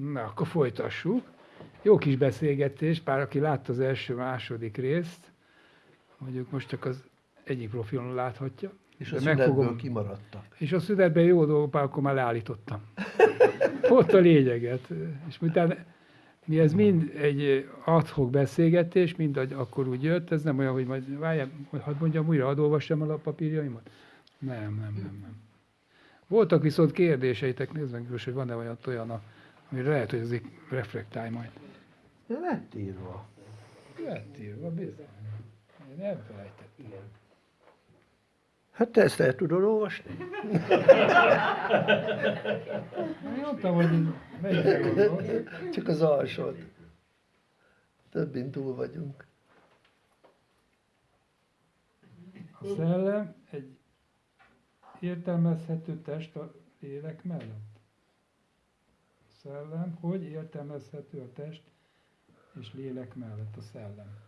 Na, akkor folytassuk. Jó kis beszélgetés, pár aki látta az első, második részt, mondjuk most csak az egyik profilon láthatja. És a fogom... kimaradtak. És a szünetben jó dolgok, akkor már leállítottam. Ott a lényeget. És utána mi ez mind egy adhok beszélgetés, mind akkor úgy jött, ez nem olyan, hogy majd várjál, hadd mondjam újra, hadd olvassam a papírjaimat. Nem, nem, nem, nem. Voltak viszont kérdéseitek, nézd meg, hogy van-e olyan olyan, ami lehet, hogy azért reflektálj majd. De lett írva. Lett írva, bizony. Én elfelejtettem. Igen. Hát te ezt el tudod olvasni? Mondtam, hogy melyikre Csak az alsót. Többin túl vagyunk. A szellem egy értelmezhető test a lélek mellett. Szellem, hogy értelmezhető a test és lélek mellett a szellem.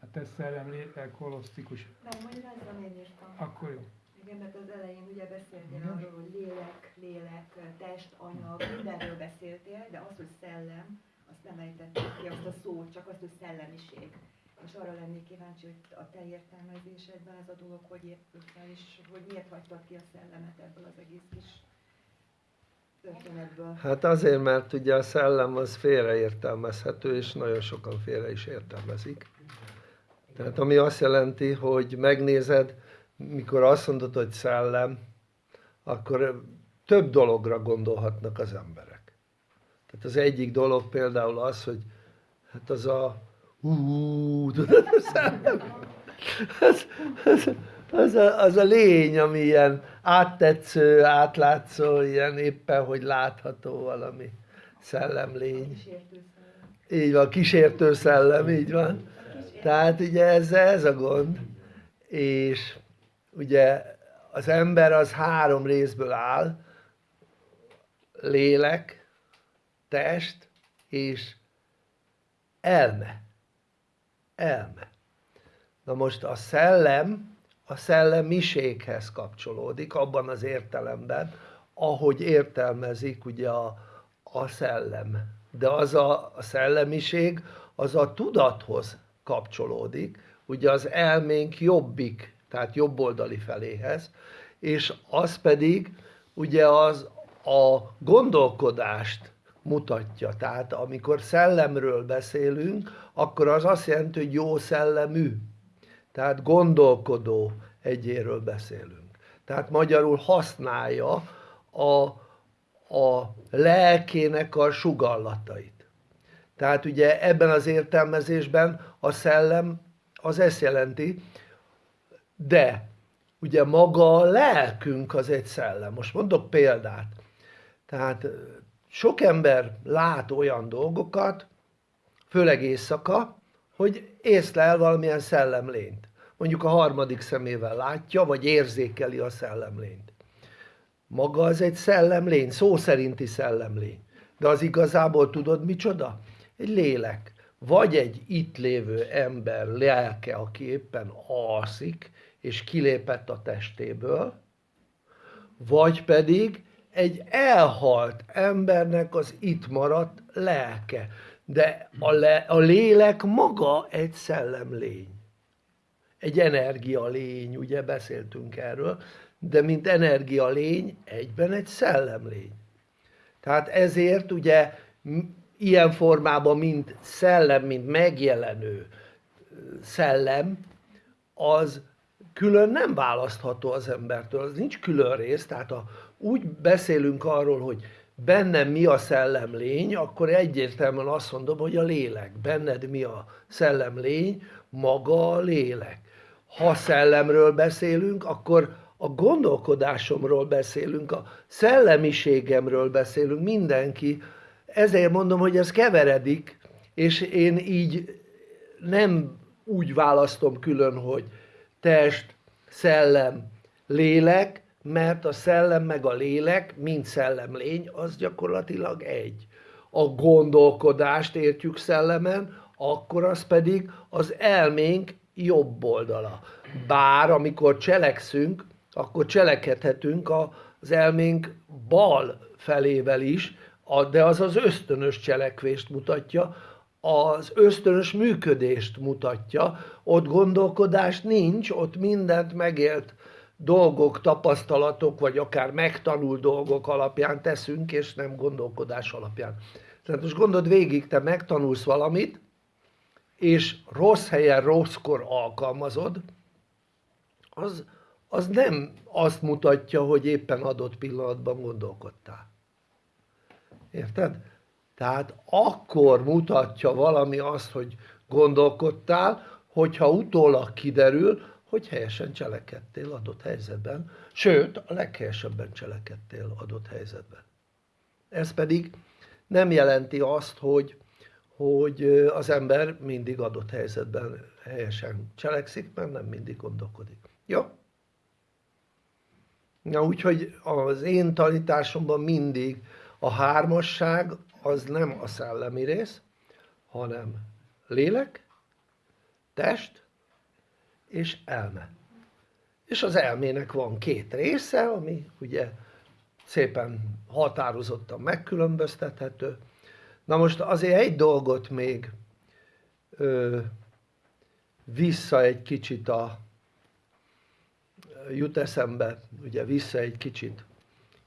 A te szellem lélek holosztikus. Nem, magyarázzam én írtam. Akkor jó. Igen, mert az elején ugye beszéltél arról, hogy lélek, lélek, test, anyag, mindenről beszéltél, de az, hogy szellem, azt nem ejtették ki, azt a szót, csak azt, hogy szellemiség. És arra lennék kíváncsi, hogy a te értelmezésedben ez a dolog hogy épült fel, és hogy miért hagytad ki a szellemet ebből az egész kis Hát azért, mert ugye a szellem az félreértelmezhető, és nagyon sokan félre is értelmezik. Tehát ami azt jelenti, hogy megnézed, mikor azt mondod, hogy szellem, akkor több dologra gondolhatnak az emberek. Tehát az egyik dolog például az, hogy hát az a hú, tudod, a szellem, az, az, az, a, az a lény, ami ilyen áttetsző, átlátszó, ilyen éppen, hogy látható valami szellemlény. Így van, kísértő szellem, így van. Tehát ugye ez, ez a gond, és ugye az ember az három részből áll, lélek, test és elme. Elme. Na most a szellem a szellemiséghez kapcsolódik abban az értelemben, ahogy értelmezik ugye a, a szellem. De az a, a szellemiség az a tudathoz kapcsolódik, ugye az elménk jobbik, tehát jobboldali feléhez, és az pedig ugye az a gondolkodást mutatja, tehát amikor szellemről beszélünk, akkor az azt jelenti, hogy jó szellemű, tehát gondolkodó egyéről beszélünk. Tehát magyarul használja a, a lelkének a sugallatait. Tehát ugye ebben az értelmezésben a szellem az ezt jelenti, de ugye maga a lelkünk az egy szellem. Most mondok példát. Tehát sok ember lát olyan dolgokat, főleg éjszaka, hogy észlel valamilyen szellemlényt. Mondjuk a harmadik szemével látja, vagy érzékeli a szellemlényt. Maga az egy szellemlény, szó szerinti szellemlény. De az igazából tudod micsoda? egy lélek, vagy egy itt lévő ember lelke, aki éppen alszik, és kilépett a testéből, vagy pedig egy elhalt embernek az itt maradt lelke. De a, le, a lélek maga egy szellemlény. Egy energialény, ugye beszéltünk erről, de mint energialény egyben egy szellemlény. Tehát ezért ugye ilyen formában, mint szellem, mint megjelenő szellem, az külön nem választható az embertől, az nincs külön rész, tehát ha úgy beszélünk arról, hogy bennem mi a szellemlény, akkor egyértelműen azt mondom, hogy a lélek. Benned mi a szellemlény, maga a lélek. Ha szellemről beszélünk, akkor a gondolkodásomról beszélünk, a szellemiségemről beszélünk, mindenki ezért mondom, hogy ez keveredik, és én így nem úgy választom külön, hogy test, szellem, lélek, mert a szellem meg a lélek, mint szellemlény, az gyakorlatilag egy. A gondolkodást értjük szellemen, akkor az pedig az elménk jobb oldala. Bár amikor cselekszünk, akkor cselekedhetünk az elménk bal felével is, De az az ösztönös cselekvést mutatja, az ösztönös működést mutatja, ott gondolkodás nincs, ott mindent megélt dolgok, tapasztalatok, vagy akár megtanult dolgok alapján teszünk, és nem gondolkodás alapján. Tehát most gondold végig, te megtanulsz valamit, és rossz helyen, rosszkor alkalmazod, az, az nem azt mutatja, hogy éppen adott pillanatban gondolkodtál. Érted? Tehát akkor mutatja valami azt, hogy gondolkodtál, hogyha utólag kiderül, hogy helyesen cselekedtél adott helyzetben, sőt, a leghelyesebben cselekedtél adott helyzetben. Ez pedig nem jelenti azt, hogy, hogy az ember mindig adott helyzetben helyesen cselekszik, mert nem mindig gondolkodik. Jó? Na úgyhogy az én tanításomban mindig a hármasság az nem a szellemi rész, hanem lélek, test és elme. És az elmének van két része, ami ugye szépen határozottan megkülönböztethető. Na most azért egy dolgot még ö, vissza egy kicsit a jut eszembe, ugye vissza egy kicsit,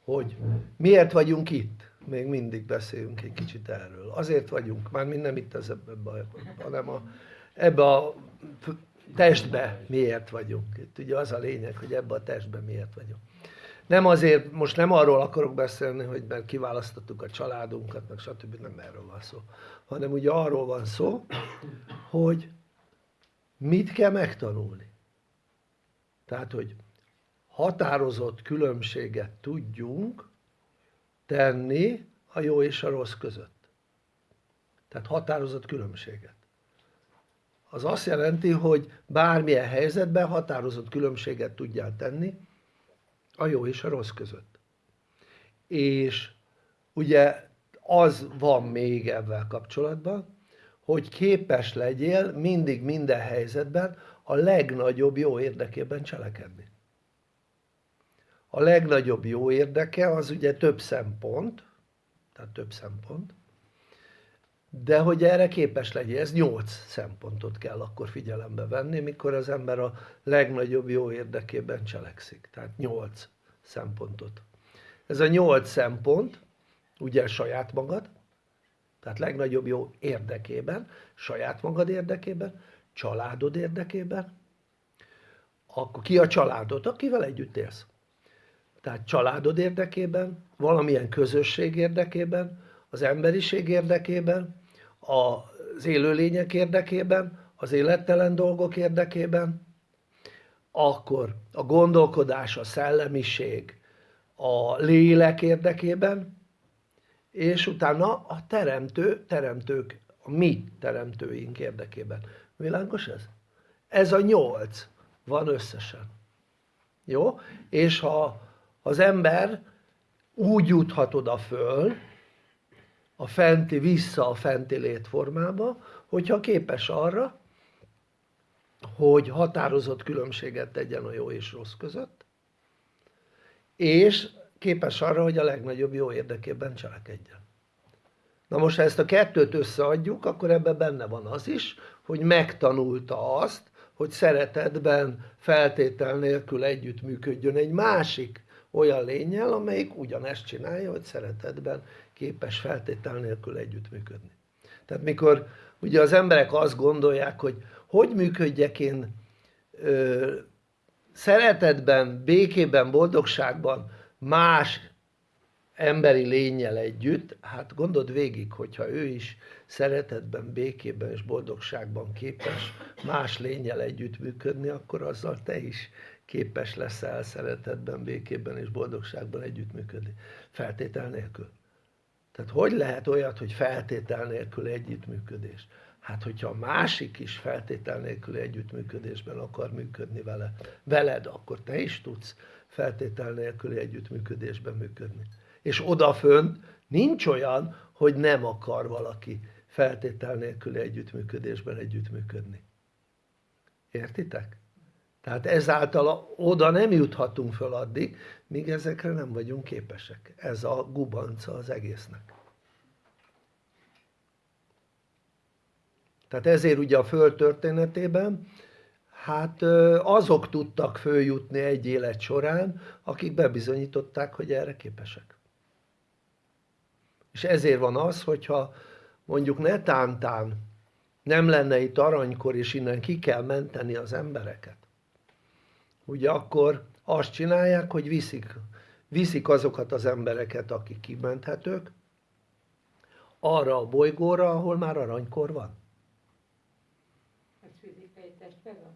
hogy miért vagyunk itt? Még mindig beszélünk egy kicsit erről. Azért vagyunk, már mi nem itt ez ebbe, a- hanem a, ebbe a testbe miért vagyunk. Itt ugye az a lényeg, hogy ebbe a testbe miért vagyunk. Nem azért, most nem arról akarok beszélni, hogy mert kiválasztottuk a családunkat, meg stb. nem erről van szó. Hanem ugye arról van szó, hogy mit kell megtanulni. Tehát, hogy határozott különbséget tudjunk tenni a jó és a rossz között. Tehát határozott különbséget. Az azt jelenti, hogy bármilyen helyzetben határozott különbséget tudjál tenni a jó és a rossz között. És ugye az van még ebben kapcsolatban, hogy képes legyél mindig minden helyzetben a legnagyobb jó érdekében cselekedni. A legnagyobb jó érdeke az ugye több szempont, tehát több szempont, de hogy erre képes legyél, ez nyolc szempontot kell akkor figyelembe venni, mikor az ember a legnagyobb jó érdekében cselekszik. Tehát nyolc szempontot. Ez a nyolc szempont, ugye saját magad, tehát legnagyobb jó érdekében, saját magad érdekében, családod érdekében, akkor ki a családod, akivel együtt élsz? Tehát családod érdekében, valamilyen közösség érdekében, az emberiség érdekében, az élőlények érdekében, az élettelen dolgok érdekében, akkor a gondolkodás, a szellemiség, a lélek érdekében, és utána a teremtő, teremtők, a mi teremtőink érdekében. Világos ez? Ez a nyolc van összesen. Jó? És ha az ember úgy juthat oda föl, a fenti, vissza a fenti létformába, hogyha képes arra, hogy határozott különbséget tegyen a jó és rossz között, és képes arra, hogy a legnagyobb jó érdekében cselekedjen. Na most, ha ezt a kettőt összeadjuk, akkor ebben benne van az is, hogy megtanulta azt, hogy szeretetben feltétel nélkül együttműködjön egy másik olyan lényel, amelyik ugyanezt csinálja, hogy szeretetben képes feltétel nélkül együttműködni. Tehát mikor ugye az emberek azt gondolják, hogy hogy működjek én ö, szeretetben, békében, boldogságban más emberi lényel együtt, hát gondold végig, hogyha ő is szeretetben, békében és boldogságban képes más lényel együttműködni, akkor azzal te is képes leszel szeretetben, békében és boldogságban együttműködni. Feltétel nélkül. Tehát hogy lehet olyat, hogy feltétel nélkül együttműködés? Hát, hogyha a másik is feltétel nélkül együttműködésben akar működni vele, veled, akkor te is tudsz feltétel nélküli együttműködésben működni. És odafönt nincs olyan, hogy nem akar valaki feltétel nélküli együttműködésben együttműködni. Értitek? Tehát ezáltal oda nem juthatunk föl addig, míg ezekre nem vagyunk képesek. Ez a gubanca az egésznek. Tehát ezért ugye a Föld történetében, hát azok tudtak följutni egy élet során, akik bebizonyították, hogy erre képesek. És ezért van az, hogyha mondjuk netántán nem lenne itt aranykor, és innen ki kell menteni az embereket, ugye akkor azt csinálják, hogy viszik, viszik azokat az embereket, akik kimenthetők, arra a bolygóra, ahol már aranykor van. Ez fizikai testben van?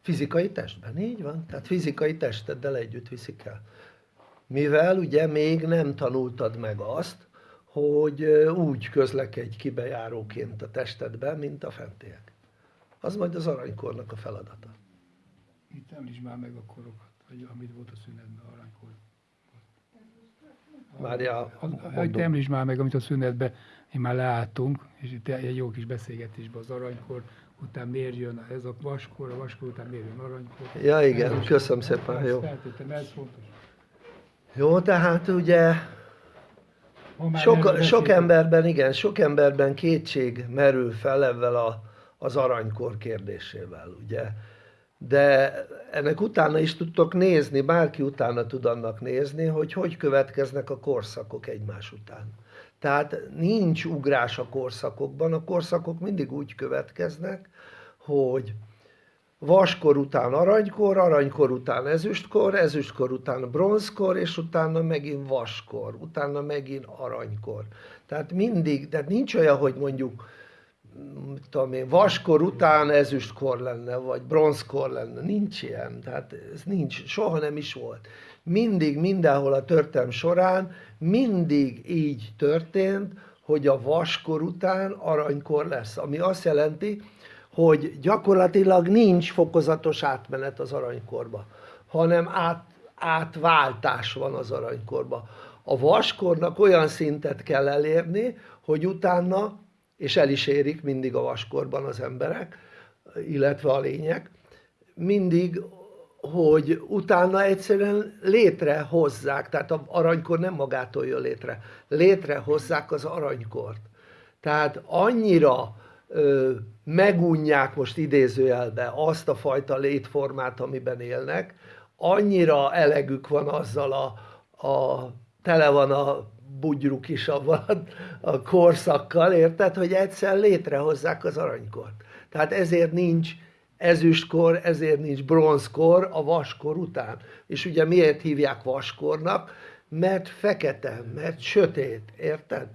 Fizikai testben, így van. Tehát fizikai testeddel együtt viszik el. Mivel ugye még nem tanultad meg azt, hogy úgy közlekedj kibejáróként a testedben, mint a fentiek. Az majd az aranykornak a feladata. Itt említsd már meg a korokat, vagy amit volt a szünetben, aranykor. Várjál, Hogy említsd már meg, amit a szünetben mi már leálltunk, és itt egy jó kis beszélgetésben az aranykor, után miért jön ez a vaskor, a vaskor után miért jön aranykor. Ja igen, Ez köszönöm szépen, ezt jó. Feltétlenül, ez fontos. Jó, tehát ugye sok, sok emberben, igen, sok emberben kétség merül fel ebben a, az aranykor kérdésével, ugye. De ennek utána is tudtok nézni, bárki utána tud annak nézni, hogy hogy következnek a korszakok egymás után. Tehát nincs ugrás a korszakokban, a korszakok mindig úgy következnek, hogy vaskor után aranykor, aranykor után ezüstkor, ezüstkor után bronzkor, és utána megint vaskor, utána megint aranykor. Tehát mindig, tehát nincs olyan, hogy mondjuk tudom én, vaskor után ezüstkor lenne, vagy bronzkor lenne, nincs ilyen, tehát ez nincs, soha nem is volt. Mindig, mindenhol a történelm során, mindig így történt, hogy a vaskor után aranykor lesz, ami azt jelenti, hogy gyakorlatilag nincs fokozatos átmenet az aranykorba, hanem át, átváltás van az aranykorba. A vaskornak olyan szintet kell elérni, hogy utána, és el is érik mindig a vaskorban az emberek, illetve a lények, mindig, hogy utána egyszerűen létrehozzák, tehát az aranykor nem magától jön létre, létrehozzák az aranykort. Tehát annyira ö, megunják most idézőjelbe azt a fajta létformát, amiben élnek, annyira elegük van azzal a, a tele van a bugyruk is avval a, korszakkal, érted, hogy egyszer létrehozzák az aranykort. Tehát ezért nincs ezüstkor, ezért nincs bronzkor a vaskor után. És ugye miért hívják vaskornak? Mert fekete, mert sötét, érted?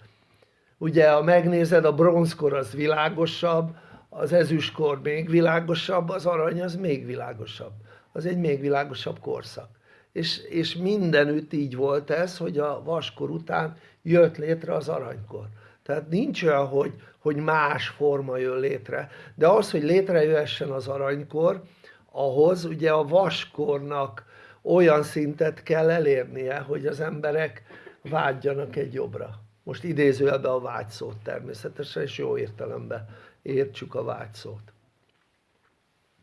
Ugye, ha megnézed, a bronzkor az világosabb, az ezüstkor még világosabb, az arany az még világosabb. Az egy még világosabb korszak. És, és mindenütt így volt ez, hogy a vaskor után jött létre az aranykor. Tehát nincs olyan, hogy, hogy más forma jön létre. De az, hogy létrejöhessen az aranykor, ahhoz ugye a vaskornak olyan szintet kell elérnie, hogy az emberek vágyjanak egy jobbra. Most idézőjelben a vágyszót természetesen, és jó értelemben értsük a vágyszót.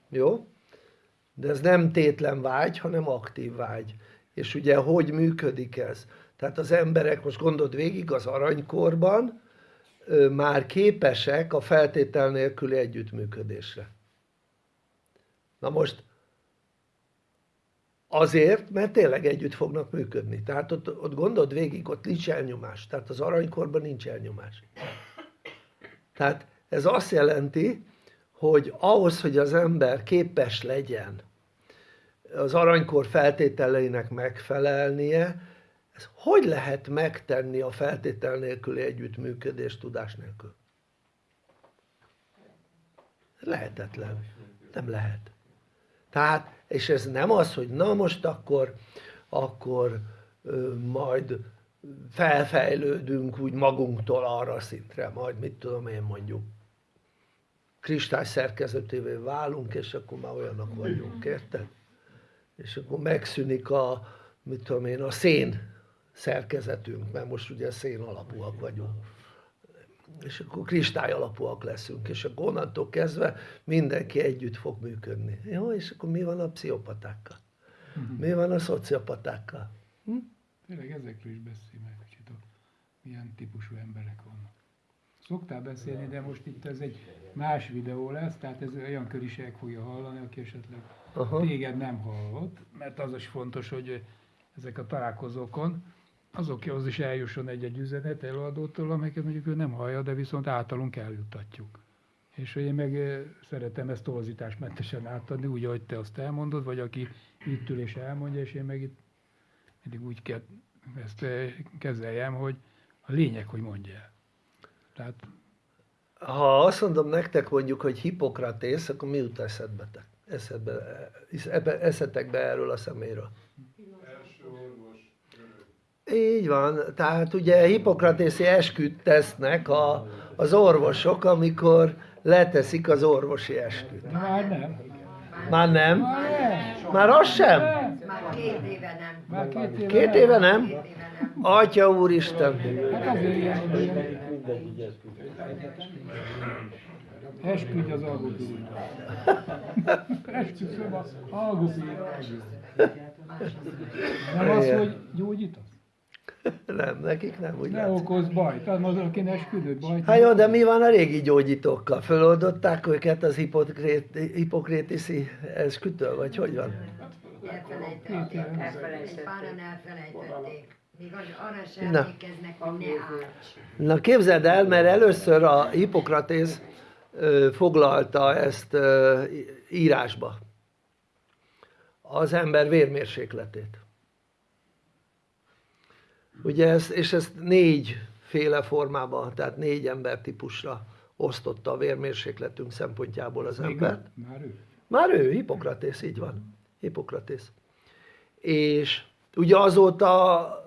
Jó? De ez nem tétlen vágy, hanem aktív vágy. És ugye hogy működik ez? Tehát az emberek, most gondold végig, az aranykorban már képesek a feltétel nélküli együttműködésre. Na most azért, mert tényleg együtt fognak működni. Tehát ott, ott gondold végig, ott nincs elnyomás. Tehát az aranykorban nincs elnyomás. Tehát ez azt jelenti, hogy ahhoz, hogy az ember képes legyen az aranykor feltételeinek megfelelnie, ez hogy lehet megtenni a feltétel nélküli együttműködést tudás nélkül? Lehetetlen. Nem lehet. Tehát, és ez nem az, hogy na most akkor, akkor ö, majd felfejlődünk úgy magunktól arra szintre, majd mit tudom én mondjuk kristály szerkezetévé válunk, és akkor már olyanok vagyunk, érted? És akkor megszűnik a, mit tudom én, a szén szerkezetünk, mert most ugye szén alapúak vagyunk. És akkor kristály alapúak leszünk, és akkor onnantól kezdve mindenki együtt fog működni. Jó, és akkor mi van a pszichopatákkal? Mi van a szociopatákkal? Hm? Tényleg ezekről is beszélj meg kicsit, hogy milyen típusú emberek vannak. Szoktál beszélni, de most itt ez egy más videó lesz, tehát ez olyan köriség fogja hallani, aki esetleg Aha. téged nem hallott, mert az is fontos, hogy ezek a találkozókon azokhoz is eljusson egy-egy üzenet előadótól, amelyeket mondjuk ő nem hallja, de viszont általunk eljuttatjuk. És hogy én meg szeretem ezt torzításmentesen átadni, úgy, ahogy te azt elmondod, vagy aki itt ül és elmondja, és én meg itt mindig úgy kell ezt kezeljem, hogy a lényeg, hogy mondja el. Tehát Ha azt mondom nektek mondjuk, hogy Hippokratész, akkor mi jut eszedbe? Eszedbe, eszetekbe erről a szeméről? Így van, tehát ugye hippokratészi esküt tesznek a, az orvosok, amikor leteszik az orvosi esküt. már nem. Már nem? Már nem. Már az sem? Már két éve nem. Már két éve, Két éve nem? Két éve nem. Atya úristen! Hát azért ilyen, hogy ilyen esküdj az algopír. Esküszöm az algopír. Nem az, hogy gyógyítasz? Nem, nekik nem, úgy Ne látszik. okoz bajt. Tehát az, aki esküdött bajt. Hát jó, de mi van a régi gyógyítókkal? Föloldották őket az hipokrét, hipokrétiszi eskütől, vagy hogy van? Elfelejtették. Elfelejtették. Páran elfelejtették. Még az- arra sem Na. emlékeznek, hogy ne árts. Na képzeld el, mert először a Hippokratész foglalta ezt írásba. Az ember vérmérsékletét. Ugye ezt, és ezt négyféle formában, tehát négy embertípusra osztotta a vérmérsékletünk szempontjából az embert. Már ő. Már ő, Hippokratész, így van. Hippokratész. És ugye azóta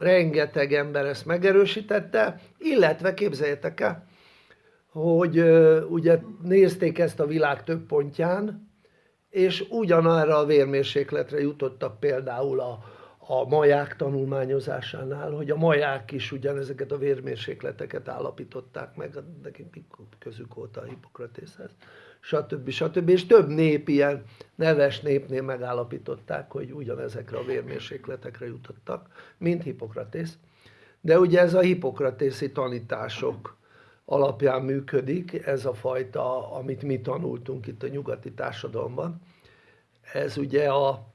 rengeteg ember ezt megerősítette, illetve képzeljétek el, hogy ugye nézték ezt a világ több pontján, és ugyanarra a vérmérsékletre jutottak például a, a maják tanulmányozásánál, hogy a maják is ugyanezeket a vérmérsékleteket állapították meg, nekik közük volt a Hippokratészhez, stb. stb. És több nép ilyen neves népnél megállapították, hogy ugyanezekre a vérmérsékletekre jutottak, mint Hippokratész. De ugye ez a hippokratészi tanítások alapján működik, ez a fajta, amit mi tanultunk itt a nyugati társadalomban. Ez ugye a,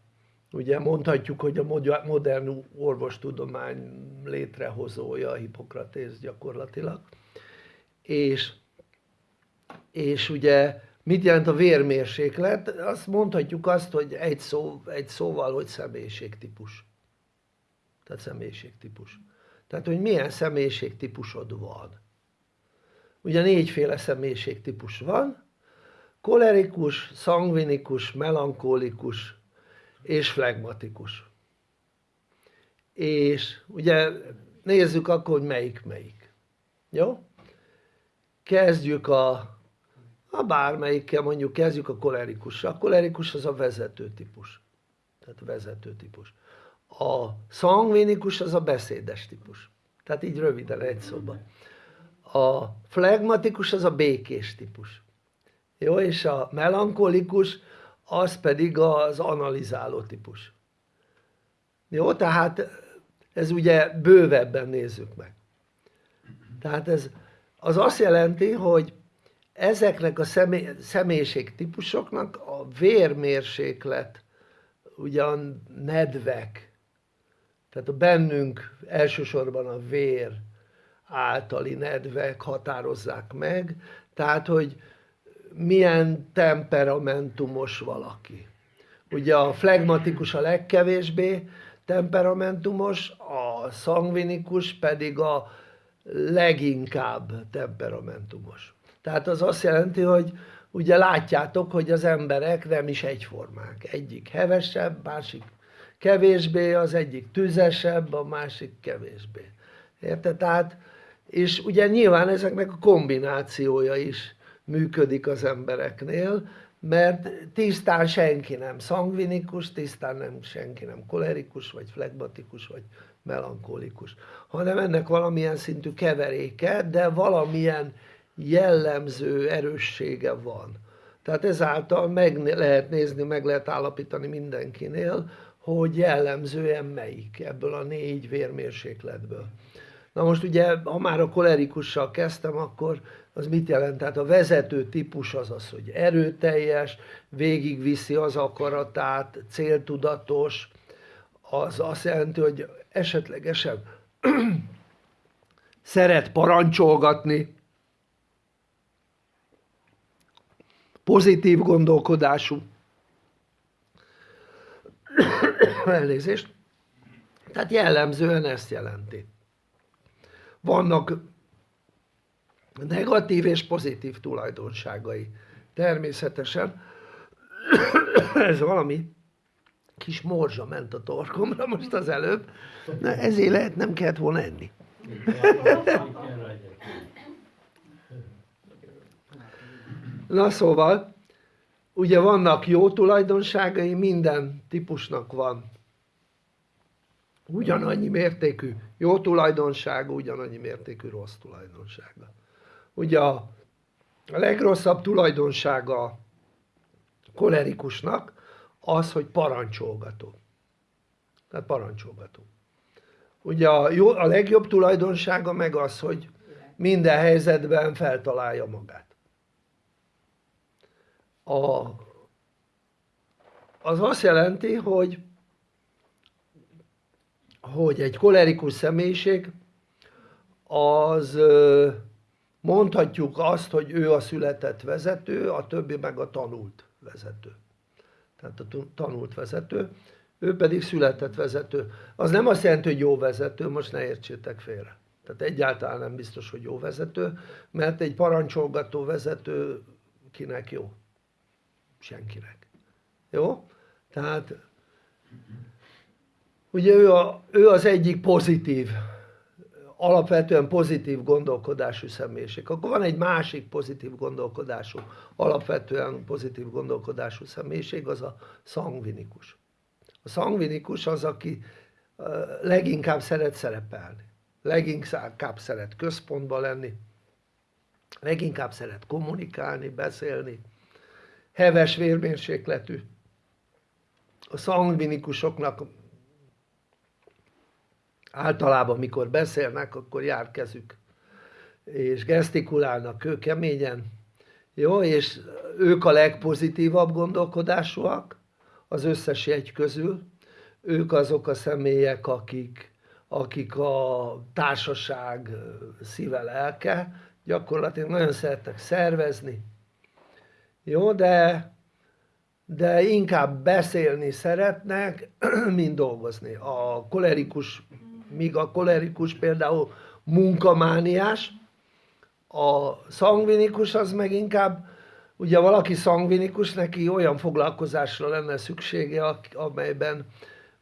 ugye mondhatjuk, hogy a moder- modern orvostudomány létrehozója a Hippokratész gyakorlatilag. És, és ugye mit jelent a vérmérséklet? Azt mondhatjuk azt, hogy egy, szó, egy szóval, hogy személyiségtípus. Tehát személyiségtípus. Tehát, hogy milyen személyiségtípusod van. Ugye négyféle személyiségtípus van, kolerikus, szangvinikus, melankólikus és flegmatikus. És ugye nézzük akkor, hogy melyik melyik. Jó? Kezdjük a, a bármelyikkel, mondjuk kezdjük a kolerikussal. A kolerikus az a vezető típus. Tehát a vezető típus. A szangvinikus az a beszédes típus. Tehát így röviden, egy szóban. A flegmatikus az a békés típus. Jó, és a melankolikus az pedig az analizáló típus. Jó, tehát ez ugye bővebben nézzük meg. Tehát ez az azt jelenti, hogy ezeknek a személy, személyiségtípusoknak a vérmérséklet, ugye a nedvek, tehát a bennünk elsősorban a vér általi nedvek határozzák meg, tehát hogy milyen temperamentumos valaki. Ugye a flegmatikus a legkevésbé temperamentumos, a szangvinikus pedig a leginkább temperamentumos. Tehát az azt jelenti, hogy ugye látjátok, hogy az emberek nem is egyformák. Egyik hevesebb, másik kevésbé, az egyik tüzesebb, a másik kevésbé. Érted? Tehát, és ugye nyilván ezeknek a kombinációja is működik az embereknél, mert tisztán senki nem szangvinikus, tisztán nem senki nem kolerikus, vagy flegmatikus, vagy melankolikus, hanem ennek valamilyen szintű keveréke, de valamilyen jellemző erőssége van. Tehát ezáltal meg lehet nézni, meg lehet állapítani mindenkinél, hogy jellemzően melyik ebből a négy vérmérsékletből. Na most ugye, ha már a kolerikussal kezdtem, akkor az mit jelent? Tehát a vezető típus az az, hogy erőteljes, végigviszi az akaratát, céltudatos, az azt jelenti, hogy esetlegesen szeret parancsolgatni, pozitív gondolkodású, elnézést, tehát jellemzően ezt jelenti. Vannak negatív és pozitív tulajdonságai. Természetesen ez valami kis morzsa ment a torkomra most az előbb, na ezért lehet nem kellett volna enni. Na szóval, ugye vannak jó tulajdonságai, minden típusnak van ugyanannyi mértékű jó tulajdonsága, ugyanannyi mértékű rossz tulajdonsága. Ugye a legrosszabb tulajdonsága kolerikusnak az, hogy parancsolgató. Tehát parancsolgató. Ugye a, jó, a legjobb tulajdonsága meg az, hogy minden helyzetben feltalálja magát. A, az azt jelenti, hogy hogy egy kolerikus személyiség az mondhatjuk azt, hogy ő a született vezető, a többi meg a tanult vezető. Tehát a tanult vezető, ő pedig született vezető. Az nem azt jelenti, hogy jó vezető, most ne értsétek félre. Tehát egyáltalán nem biztos, hogy jó vezető, mert egy parancsolgató vezető kinek jó? Senkinek. Jó? Tehát ugye ő, a, ő az egyik pozitív, alapvetően pozitív gondolkodású személyiség. Akkor van egy másik pozitív gondolkodású, alapvetően pozitív gondolkodású személyiség, az a szangvinikus. A szangvinikus az, aki leginkább szeret szerepelni, leginkább szeret központba lenni, leginkább szeret kommunikálni, beszélni, heves vérmérsékletű. A szangvinikusoknak általában mikor beszélnek, akkor jár kezük, és gesztikulálnak kőkeményen, jó, és ők a legpozitívabb gondolkodásúak az összes jegy közül, ők azok a személyek, akik, akik a társaság szíve lelke, gyakorlatilag nagyon szeretnek szervezni, jó, de de inkább beszélni szeretnek, mint dolgozni. A kolerikus míg a kolerikus például munkamániás, a szangvinikus az meg inkább, ugye valaki szangvinikus, neki olyan foglalkozásra lenne szüksége, amelyben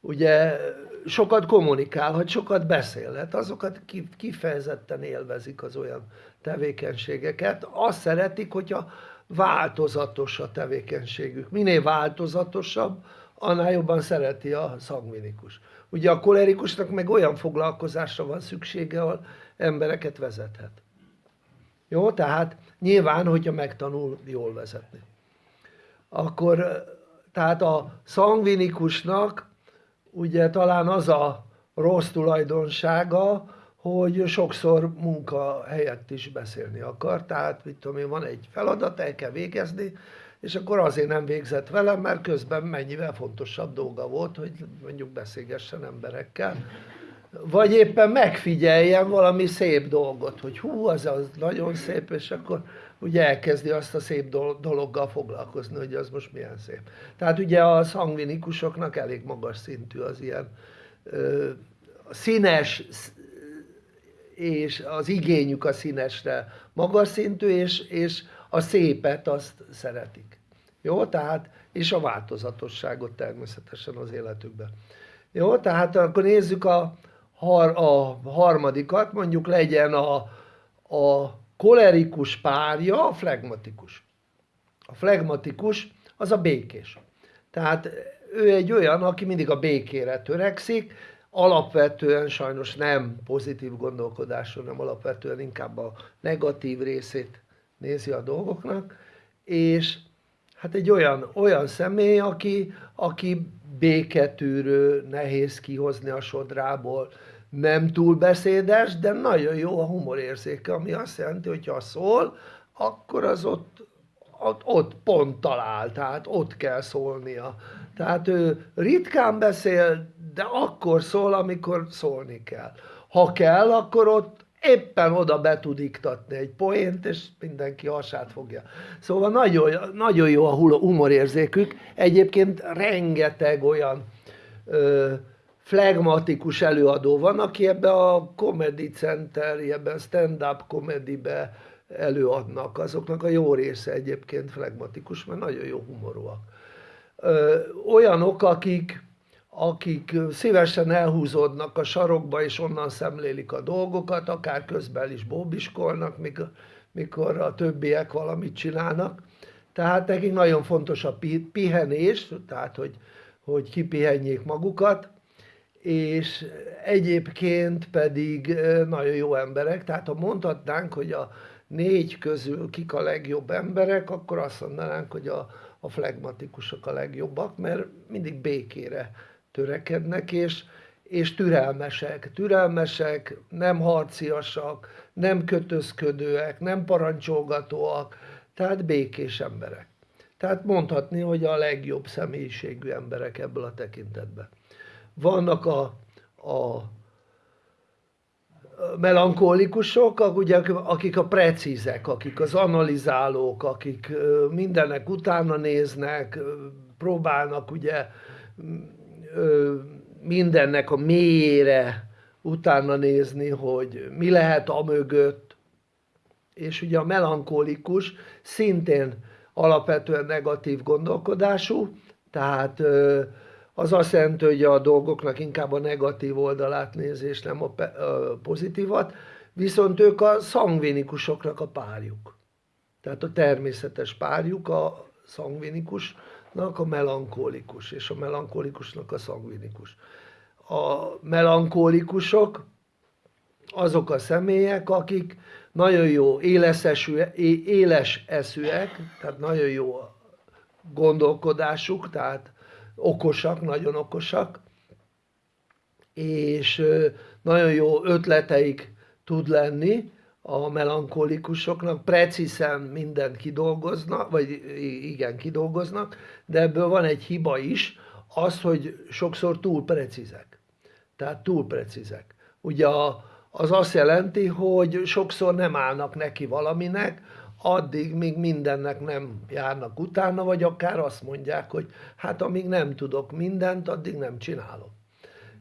ugye sokat kommunikálhat, sokat beszélhet, azokat kifejezetten élvezik az olyan tevékenységeket. Azt szeretik, hogyha változatos a tevékenységük. Minél változatosabb, annál jobban szereti a szangvinikus. Ugye a kolerikusnak meg olyan foglalkozásra van szüksége, ahol embereket vezethet. Jó, tehát nyilván, hogyha megtanul jól vezetni. Akkor, tehát a szangvinikusnak ugye talán az a rossz tulajdonsága, hogy sokszor munka helyett is beszélni akar, tehát mit tudom én, van egy feladat, el kell végezni, és akkor azért nem végzett velem, mert közben mennyivel fontosabb dolga volt, hogy mondjuk beszélgessen emberekkel, vagy éppen megfigyeljen valami szép dolgot, hogy hú, az, az nagyon szép, és akkor ugye elkezdi azt a szép dologgal foglalkozni, hogy az most milyen szép. Tehát ugye a szangvinikusoknak elég magas szintű az ilyen ö, színes, és az igényük a színesre magas szintű, és, és a szépet azt szeretik. Jó, tehát, és a változatosságot természetesen az életükben. Jó, tehát akkor nézzük a, har, a harmadikat, mondjuk legyen a, a kolerikus párja, a flegmatikus. A flegmatikus az a békés. Tehát ő egy olyan, aki mindig a békére törekszik, alapvetően sajnos nem pozitív gondolkodású, nem alapvetően inkább a negatív részét nézi a dolgoknak, és hát egy olyan, olyan személy, aki, aki béketűrő, nehéz kihozni a sodrából, nem túl beszédes, de nagyon jó a humorérzéke, ami azt jelenti, hogy ha szól, akkor az ott, ott, ott pont talál, tehát ott kell szólnia. Tehát ő ritkán beszél, de akkor szól, amikor szólni kell. Ha kell, akkor ott éppen oda be tud iktatni egy poént, és mindenki hasát fogja. Szóval nagyon, nagyon jó a humorérzékük. Egyébként rengeteg olyan ö, flegmatikus előadó van, aki ebbe a Comedy Center, ebben stand-up comedybe előadnak. Azoknak a jó része egyébként flegmatikus, mert nagyon jó humorúak. Ö, olyanok, akik, akik szívesen elhúzódnak a sarokba, és onnan szemlélik a dolgokat, akár közben is bóbiskolnak, mikor, a többiek valamit csinálnak. Tehát nekik nagyon fontos a pihenés, tehát hogy, hogy kipihenjék magukat, és egyébként pedig nagyon jó emberek, tehát ha mondhatnánk, hogy a négy közül kik a legjobb emberek, akkor azt mondanánk, hogy a, a flegmatikusok a legjobbak, mert mindig békére törekednek, és, és türelmesek. Türelmesek, nem harciasak, nem kötözködőek, nem parancsolgatóak, tehát békés emberek. Tehát mondhatni, hogy a legjobb személyiségű emberek ebből a tekintetben. Vannak a, a melankolikusok, akik a precízek, akik az analizálók, akik mindennek utána néznek, próbálnak ugye mindennek a mélyére utána nézni, hogy mi lehet a mögött, és ugye a melankolikus szintén alapvetően negatív gondolkodású, tehát az azt jelenti, hogy a dolgoknak inkább a negatív oldalát nézi, és nem a pozitívat, viszont ők a szangvinikusoknak a párjuk. Tehát a természetes párjuk a szangvinikusnak a melankolikus, és a melankolikusnak a szangvinikus. A melankolikusok azok a személyek, akik nagyon jó éles, éles eszűek, tehát nagyon jó gondolkodásuk, tehát okosak, nagyon okosak, és nagyon jó ötleteik tud lenni a melankolikusoknak, precízen mindent kidolgoznak, vagy igen, kidolgoznak, de ebből van egy hiba is, az, hogy sokszor túl precízek. Tehát túl precízek. Ugye az azt jelenti, hogy sokszor nem állnak neki valaminek, addig, míg mindennek nem járnak utána, vagy akár azt mondják, hogy hát amíg nem tudok mindent, addig nem csinálom.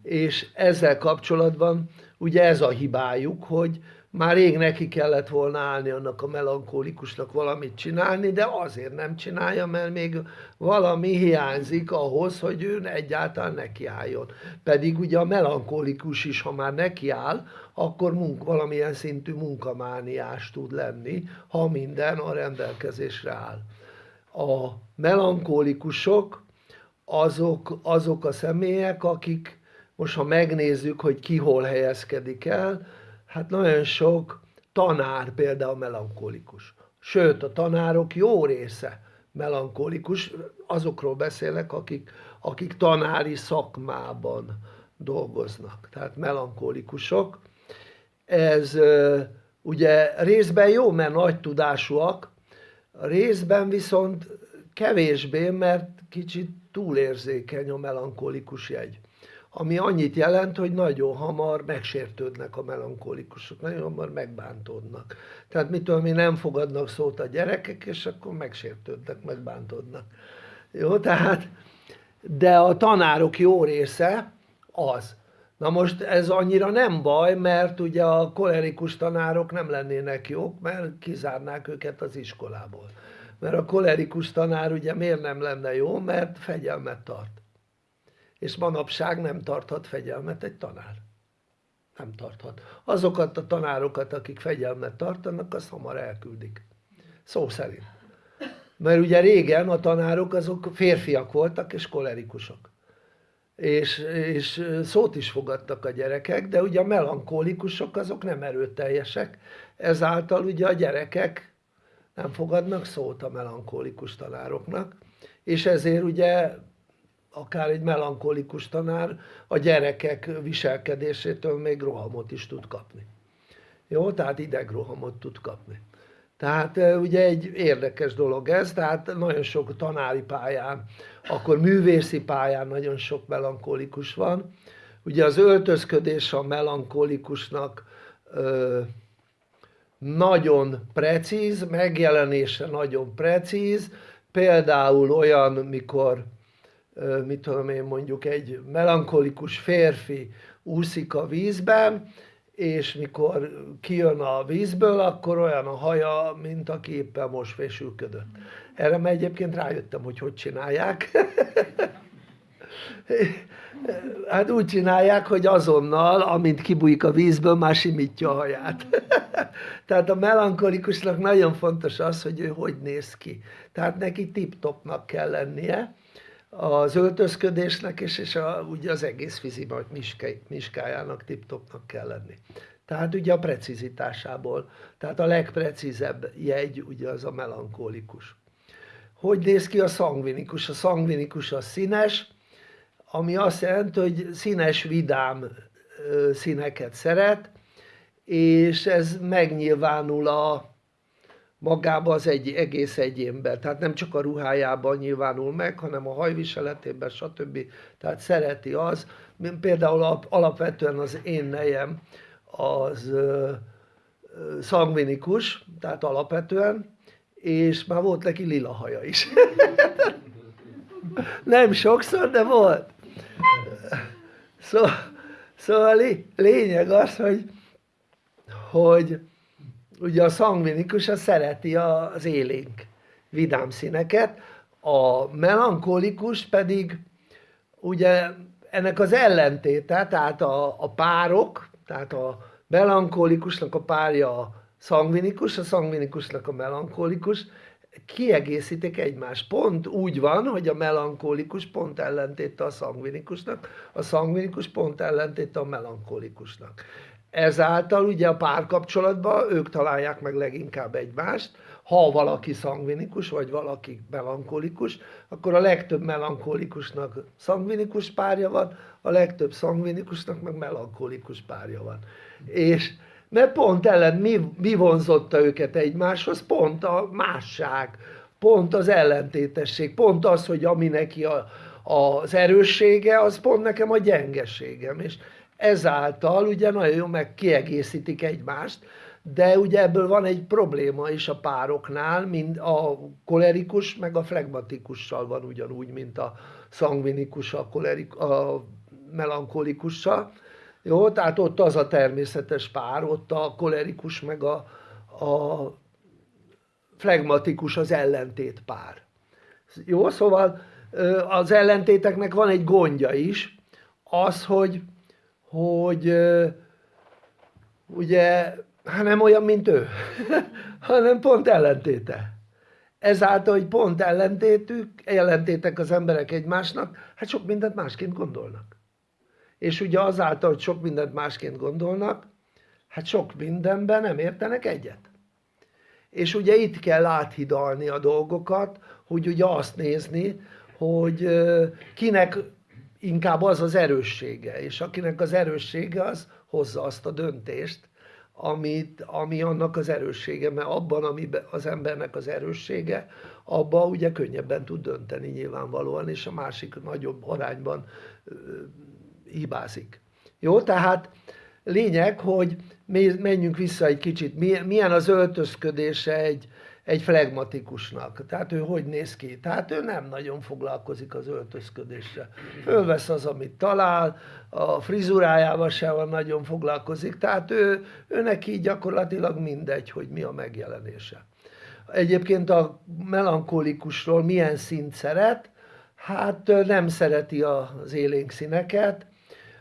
És ezzel kapcsolatban ugye ez a hibájuk, hogy már rég neki kellett volna állni annak a melankolikusnak valamit csinálni, de azért nem csinálja, mert még valami hiányzik ahhoz, hogy ő egyáltalán nekiálljon. Pedig ugye a melankolikus is, ha már nekiáll, akkor munk, valamilyen szintű munkamániás tud lenni, ha minden a rendelkezésre áll. A melankolikusok azok, azok a személyek, akik most ha megnézzük, hogy ki hol helyezkedik el, hát nagyon sok tanár például melankolikus. Sőt, a tanárok jó része melankolikus, azokról beszélek, akik, akik tanári szakmában dolgoznak, tehát melankolikusok. Ez ugye részben jó, mert nagy tudásúak, részben viszont kevésbé, mert kicsit túlérzékeny a melankolikus jegy ami annyit jelent, hogy nagyon hamar megsértődnek a melankolikusok, nagyon hamar megbántódnak. Tehát mitől mi nem fogadnak szót a gyerekek, és akkor megsértődnek, megbántódnak. Jó, tehát, de a tanárok jó része az. Na most ez annyira nem baj, mert ugye a kolerikus tanárok nem lennének jók, mert kizárnák őket az iskolából. Mert a kolerikus tanár ugye miért nem lenne jó, mert fegyelmet tart és manapság nem tarthat fegyelmet egy tanár. Nem tarthat. Azokat a tanárokat, akik fegyelmet tartanak, azt hamar elküldik. Szó szerint. Mert ugye régen a tanárok azok férfiak voltak és kolerikusok. És, és szót is fogadtak a gyerekek, de ugye a melankolikusok azok nem erőteljesek, ezáltal ugye a gyerekek nem fogadnak szót a melankolikus tanároknak, és ezért ugye akár egy melankolikus tanár a gyerekek viselkedésétől még rohamot is tud kapni. Jó, tehát idegrohamot tud kapni. Tehát ugye egy érdekes dolog ez, tehát nagyon sok tanári pályán, akkor művészi pályán nagyon sok melankolikus van. Ugye az öltözködés a melankolikusnak ö, nagyon precíz, megjelenése nagyon precíz, például olyan, mikor mit tudom én mondjuk egy melankolikus férfi úszik a vízben, és mikor kijön a vízből, akkor olyan a haja, mint aki éppen most fésülködött. Erre már egyébként rájöttem, hogy hogy csinálják. hát úgy csinálják, hogy azonnal, amint kibújik a vízből, már simítja a haját. Tehát a melankolikusnak nagyon fontos az, hogy ő hogy néz ki. Tehát neki tip-topnak kell lennie, az öltözködésnek is, és a, ugye az egész fizi miskájának tip-topnak kell lenni. Tehát ugye a precizitásából, tehát a legprecízebb jegy ugye az a melankolikus. Hogy néz ki a szangvinikus? A szangvinikus a színes, ami azt jelenti, hogy színes, vidám színeket szeret, és ez megnyilvánul a, magában az egy egész egyénben, tehát nem csak a ruhájában nyilvánul meg, hanem a hajviseletében, stb. Tehát szereti az, például alapvetően az én nejem az szangvinikus, tehát alapvetően, és már volt neki lila haja is. nem sokszor, de volt. Szóval, szóval lényeg az, hogy, hogy ugye a szangvinikus az szereti az élénk vidám színeket, a melankolikus pedig ugye ennek az ellentéte, tehát a, a párok, tehát a melankolikusnak a párja a szangvinikus, a szangvinikusnak a melankolikus, kiegészítik egymást. Pont úgy van, hogy a melankolikus pont ellentéte a szangvinikusnak, a szangvinikus pont ellentéte a melankolikusnak ezáltal ugye a párkapcsolatban ők találják meg leginkább egymást, ha valaki szangvinikus, vagy valaki melankolikus, akkor a legtöbb melankolikusnak szangvinikus párja van, a legtöbb szangvinikusnak meg melankolikus párja van. És mert pont ellen mi, mi vonzotta őket egymáshoz? Pont a másság, pont az ellentétesség, pont az, hogy ami neki a, az erőssége, az pont nekem a gyengeségem. És ezáltal ugye nagyon jó meg kiegészítik egymást, de ugye ebből van egy probléma is a pároknál, mind a kolerikus meg a flegmatikussal van ugyanúgy, mint a szangvinikus a, kolerik, a melankolikussal. Jó, tehát ott az a természetes pár, ott a kolerikus meg a, a flegmatikus az ellentét pár. Jó, szóval az ellentéteknek van egy gondja is, az, hogy hogy ugye, hát nem olyan, mint ő, hanem pont ellentéte. Ezáltal, hogy pont ellentétük, ellentétek az emberek egymásnak, hát sok mindent másként gondolnak. És ugye azáltal, hogy sok mindent másként gondolnak, hát sok mindenben nem értenek egyet. És ugye itt kell áthidalni a dolgokat, hogy ugye azt nézni, hogy kinek inkább az az erőssége, és akinek az erőssége az hozza azt a döntést, amit, ami annak az erőssége, mert abban, ami az embernek az erőssége, abban ugye könnyebben tud dönteni nyilvánvalóan, és a másik nagyobb arányban hibázik. Jó, tehát lényeg, hogy menjünk vissza egy kicsit, milyen az öltözködése egy, egy flegmatikusnak. Tehát ő hogy néz ki? Tehát ő nem nagyon foglalkozik az öltözködéssel. Fölvesz az, amit talál, a frizurájával sem nagyon foglalkozik, tehát ő, ő neki gyakorlatilag mindegy, hogy mi a megjelenése. Egyébként a melankolikusról milyen szint szeret? Hát nem szereti az élénk színeket,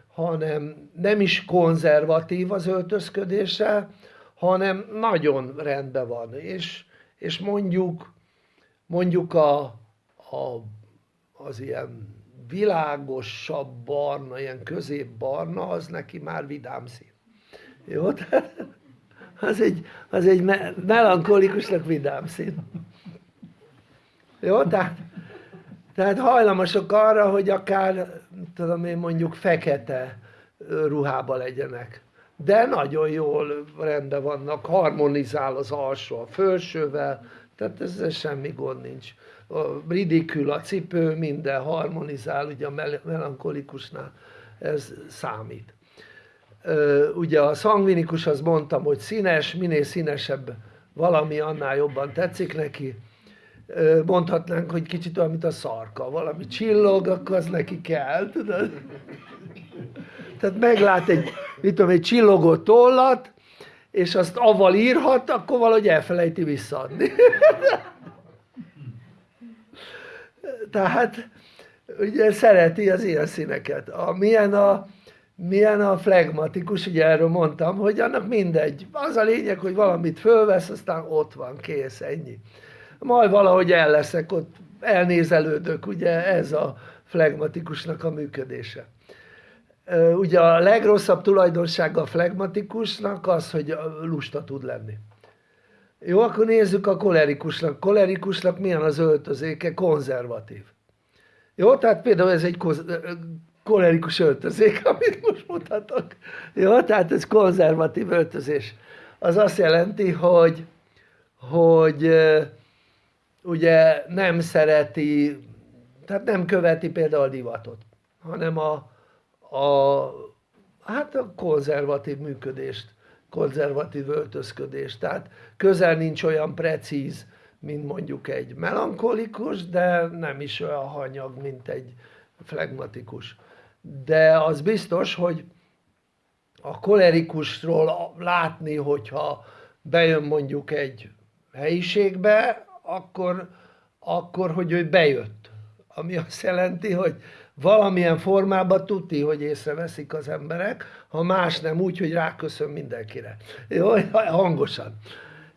hanem nem is konzervatív az öltözködése, hanem nagyon rendben van, és és mondjuk, mondjuk a, a, az ilyen világosabb barna, ilyen középbarna, az neki már vidám szín. Jó? Az egy, az egy melankolikusnak vidám szín. Jó? Tehát Tehát hajlamosak arra, hogy akár, tudom én mondjuk fekete ruhába legyenek. De nagyon jól rendben vannak, harmonizál az alsó a felsővel, tehát ezzel semmi gond nincs. A ridikül a cipő, minden harmonizál, ugye a mel- melankolikusnál ez számít. Ugye a szangvinikus, az mondtam, hogy színes, minél színesebb valami, annál jobban tetszik neki. Mondhatnánk, hogy kicsit olyan, mint a szarka, valami csillog, akkor az neki kell, tudod? Tehát meglát egy, mit tudom, egy csillogó tollat, és azt avval írhat, akkor valahogy elfelejti visszaadni. Tehát ugye szereti az ilyen színeket. A, milyen, a, milyen a flegmatikus, ugye erről mondtam, hogy annak mindegy. Az a lényeg, hogy valamit fölvesz, aztán ott van, kész, ennyi. Majd valahogy el leszek, ott elnézelődök, ugye ez a flegmatikusnak a működése. Ugye a legrosszabb tulajdonsága a flegmatikusnak az, hogy lusta tud lenni. Jó, akkor nézzük a kolerikusnak. Kolerikusnak milyen az öltözéke? Konzervatív. Jó, tehát például ez egy kolerikus öltözék, amit most mutatok. Jó, tehát ez konzervatív öltözés. Az azt jelenti, hogy, hogy ugye nem szereti, tehát nem követi például a divatot, hanem a, a, hát a konzervatív működést, konzervatív öltözködést. Tehát közel nincs olyan precíz, mint mondjuk egy melankolikus, de nem is olyan hanyag, mint egy flegmatikus. De az biztos, hogy a kolerikusról látni, hogyha bejön mondjuk egy helyiségbe, akkor, akkor hogy ő bejött. Ami azt jelenti, hogy valamilyen formában tuti, hogy észreveszik az emberek, ha más nem úgy, hogy ráköszön mindenkire. Jó, hangosan.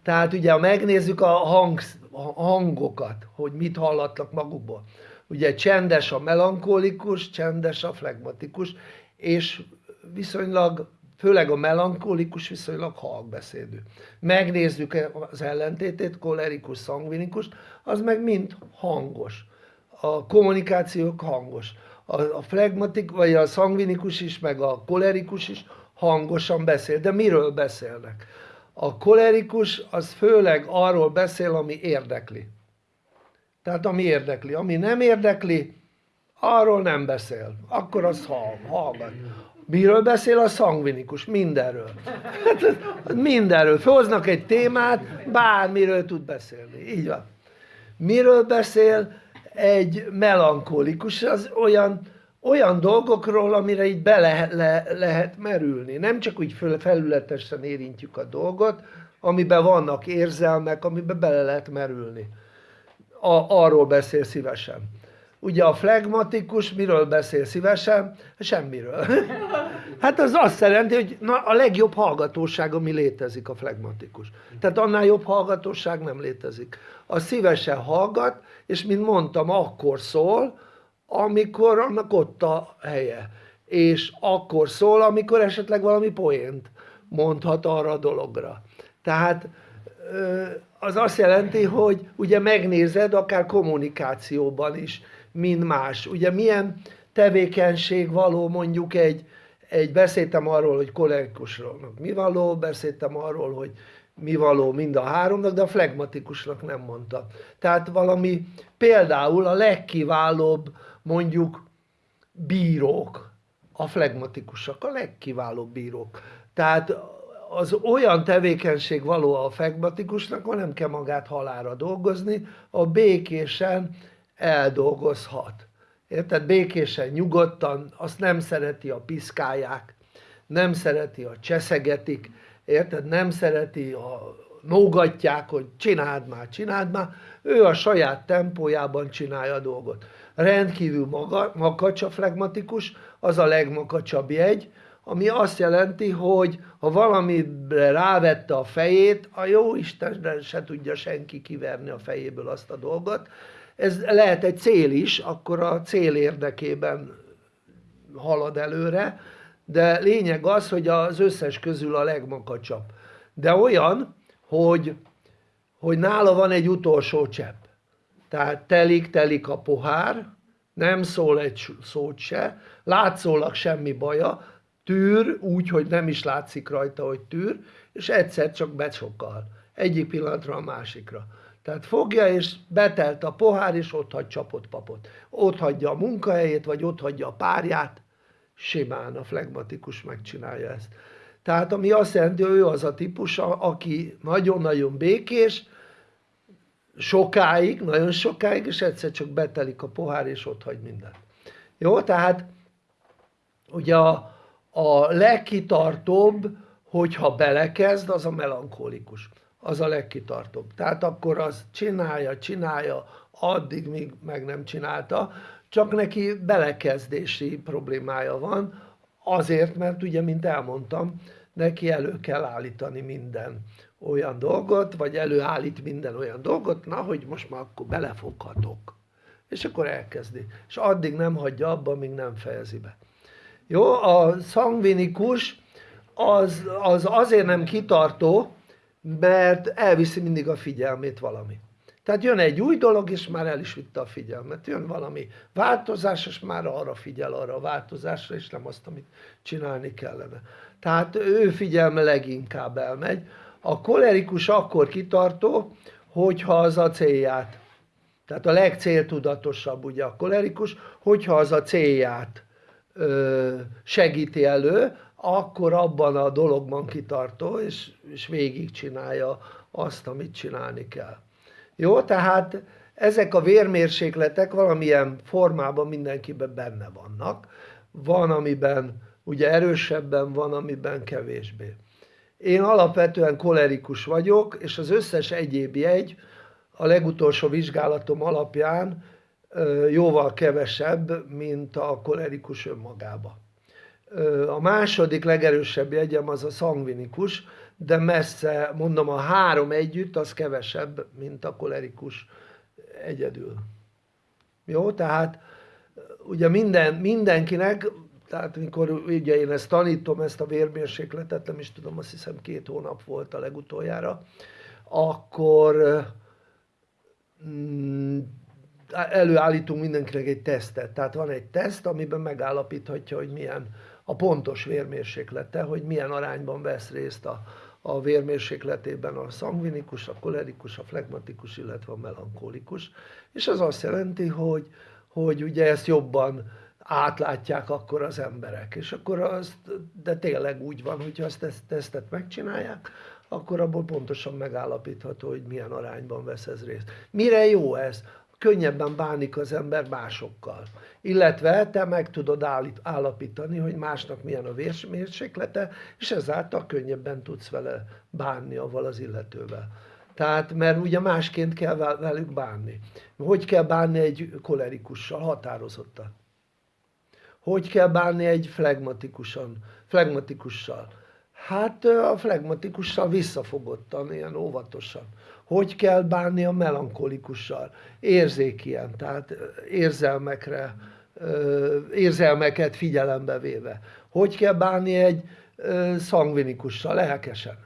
Tehát ugye, ha megnézzük a, hang, a hangokat, hogy mit hallatnak magukból. Ugye csendes a melankolikus, csendes a flegmatikus, és viszonylag, főleg a melankolikus viszonylag halkbeszédű. Megnézzük az ellentétét, kolerikus, szangvinikus, az meg mind hangos. A kommunikációk hangos. A, a flegmatik, vagy a szangvinikus is, meg a kolerikus is hangosan beszél. De miről beszélnek? A kolerikus az főleg arról beszél, ami érdekli. Tehát ami érdekli. Ami nem érdekli, arról nem beszél. Akkor az hall, hallgat. Miről beszél a szangvinikus? Mindenről. Hát, mindenről. Főhoznak egy témát, bármiről tud beszélni. Így van. Miről beszél egy melankolikus? Az olyan, olyan dolgokról, amire így bele le, lehet merülni. Nem csak úgy föl, felületesen érintjük a dolgot, amiben vannak érzelmek, amiben bele lehet merülni. A, arról beszél szívesen. Ugye a flegmatikus miről beszél szívesen? Semmiről. Hát az azt jelenti, hogy na, a legjobb hallgatóság, ami létezik a flegmatikus. Tehát annál jobb hallgatóság nem létezik. A szívesen hallgat, és mint mondtam, akkor szól, amikor annak ott a helye. És akkor szól, amikor esetleg valami poént mondhat arra a dologra. Tehát az azt jelenti, hogy ugye megnézed akár kommunikációban is, mint más. Ugye milyen tevékenység való mondjuk egy, egy beszéltem arról, hogy kollégikusról mi való, beszéltem arról, hogy mi való mind a háromnak, de a flegmatikusnak nem mondta. Tehát valami, például a legkiválóbb mondjuk bírók, a flegmatikusak, a legkiválóbb bírók. Tehát az olyan tevékenység való a flegmatikusnak, hogy nem kell magát halára dolgozni, a békésen eldolgozhat. Érted? Békésen, nyugodtan, azt nem szereti a piszkálják, nem szereti a cseszegetik, érted? Nem szereti a nógatják, hogy csináld már, csináld már. Ő a saját tempójában csinálja a dolgot. Rendkívül maga, makacs flegmatikus, az a legmakacsabb jegy, ami azt jelenti, hogy ha valamire rávette a fejét, a jó Isten se tudja senki kiverni a fejéből azt a dolgot. Ez lehet egy cél is, akkor a cél érdekében halad előre, de lényeg az, hogy az összes közül a legmakacsabb. De olyan, hogy, hogy nála van egy utolsó csepp. Tehát telik-telik a pohár, nem szól egy szót se, látszólag semmi baja, tűr úgy, hogy nem is látszik rajta, hogy tűr, és egyszer csak becsokal. Egyik pillanatra a másikra. Tehát fogja, és betelt a pohár, és ott hagy csapott papot. Ott hagyja a munkahelyét, vagy ott hagyja a párját, simán a flegmatikus megcsinálja ezt. Tehát ami azt jelenti, hogy ő az a típus, aki nagyon-nagyon békés, sokáig, nagyon sokáig, és egyszer csak betelik a pohár, és ott hagy mindent. Jó, tehát ugye a, a legkitartóbb, hogyha belekezd, az a melankolikus. Az a legkitartóbb. Tehát akkor az csinálja, csinálja, addig, míg meg nem csinálta, csak neki belekezdési problémája van, azért, mert ugye, mint elmondtam, neki elő kell állítani minden olyan dolgot, vagy előállít minden olyan dolgot, na, hogy most már akkor belefoghatok. És akkor elkezdi. És addig nem hagyja abba, amíg nem fejezi be. Jó, a szangvinikus az, az azért nem kitartó, mert elviszi mindig a figyelmét valami. Tehát jön egy új dolog, és már el is vitte a figyelmet. Jön valami változás, és már arra figyel, arra a változásra, és nem azt, amit csinálni kellene. Tehát ő figyelme leginkább elmegy. A kolerikus akkor kitartó, hogyha az a célját, tehát a legcéltudatosabb ugye a kolerikus, hogyha az a célját ö, segíti elő, akkor abban a dologban kitartó, és, és végigcsinálja azt, amit csinálni kell. Jó, tehát ezek a vérmérsékletek valamilyen formában mindenkiben benne vannak. Van, amiben ugye erősebben, van, amiben kevésbé. Én alapvetően kolerikus vagyok, és az összes egyéb jegy a legutolsó vizsgálatom alapján jóval kevesebb, mint a kolerikus önmagába. A második legerősebb jegyem az a szangvinikus, de messze, mondom, a három együtt az kevesebb, mint a kolerikus egyedül. Jó, tehát ugye minden, mindenkinek, tehát mikor ugye én ezt tanítom, ezt a vérmérsékletet, nem is tudom, azt hiszem két hónap volt a legutoljára, akkor mm, előállítunk mindenkinek egy tesztet. Tehát van egy teszt, amiben megállapíthatja, hogy milyen a pontos vérmérséklete, hogy milyen arányban vesz részt a, a vérmérsékletében a szangvinikus, a kolerikus, a flegmatikus, illetve a melankolikus. És ez azt jelenti, hogy, hogy ugye ezt jobban átlátják akkor az emberek. És akkor az, de tényleg úgy van, hogyha azt ezt tesztet megcsinálják, akkor abból pontosan megállapítható, hogy milyen arányban vesz ez részt. Mire jó ez? Könnyebben bánik az ember másokkal. Illetve te meg tudod állapítani, hogy másnak milyen a vérmérséklete, és ezáltal könnyebben tudsz vele bánni, avval az illetővel. Tehát, mert ugye másként kell velük bánni. Hogy kell bánni egy kolerikussal? Határozottan. Hogy kell bánni egy flegmatikusan, flegmatikussal? Hát a flegmatikussal visszafogottan, ilyen óvatosan hogy kell bánni a melankolikussal, érzékien, tehát érzelmekre, érzelmeket figyelembe véve. Hogy kell bánni egy szangvinikussal, lelkesen.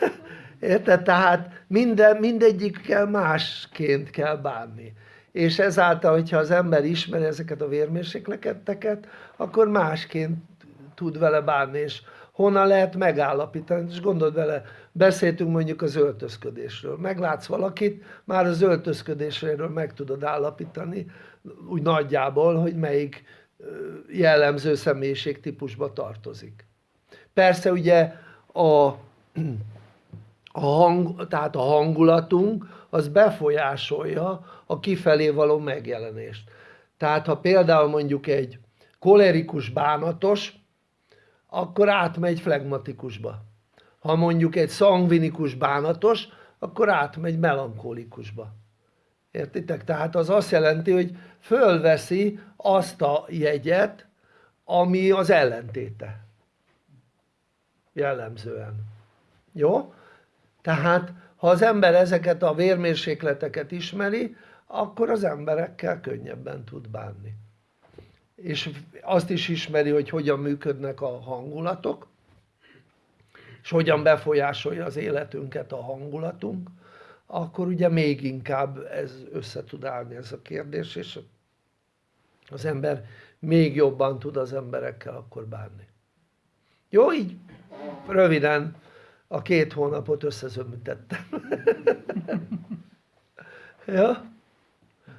Érted? Tehát minden, mindegyikkel másként kell bánni. És ezáltal, hogyha az ember ismeri ezeket a vérmérsékleteket, akkor másként tud vele bánni, és honnan lehet megállapítani, és gondold vele, beszéltünk mondjuk az öltözködésről, meglátsz valakit, már az öltözködésről meg tudod állapítani, úgy nagyjából, hogy melyik jellemző személyiségtípusba tartozik. Persze ugye a, a, hang, tehát a hangulatunk az befolyásolja a kifelé való megjelenést. Tehát ha például mondjuk egy kolerikus bánatos, akkor átmegy flegmatikusba. Ha mondjuk egy szangvinikus bánatos, akkor átmegy melankolikusba. Értitek? Tehát az azt jelenti, hogy fölveszi azt a jegyet, ami az ellentéte. Jellemzően. Jó? Tehát, ha az ember ezeket a vérmérsékleteket ismeri, akkor az emberekkel könnyebben tud bánni és azt is ismeri, hogy hogyan működnek a hangulatok, és hogyan befolyásolja az életünket a hangulatunk, akkor ugye még inkább ez össze tud állni ez a kérdés, és az ember még jobban tud az emberekkel akkor bánni. Jó, így röviden a két hónapot összezömítettem. ja?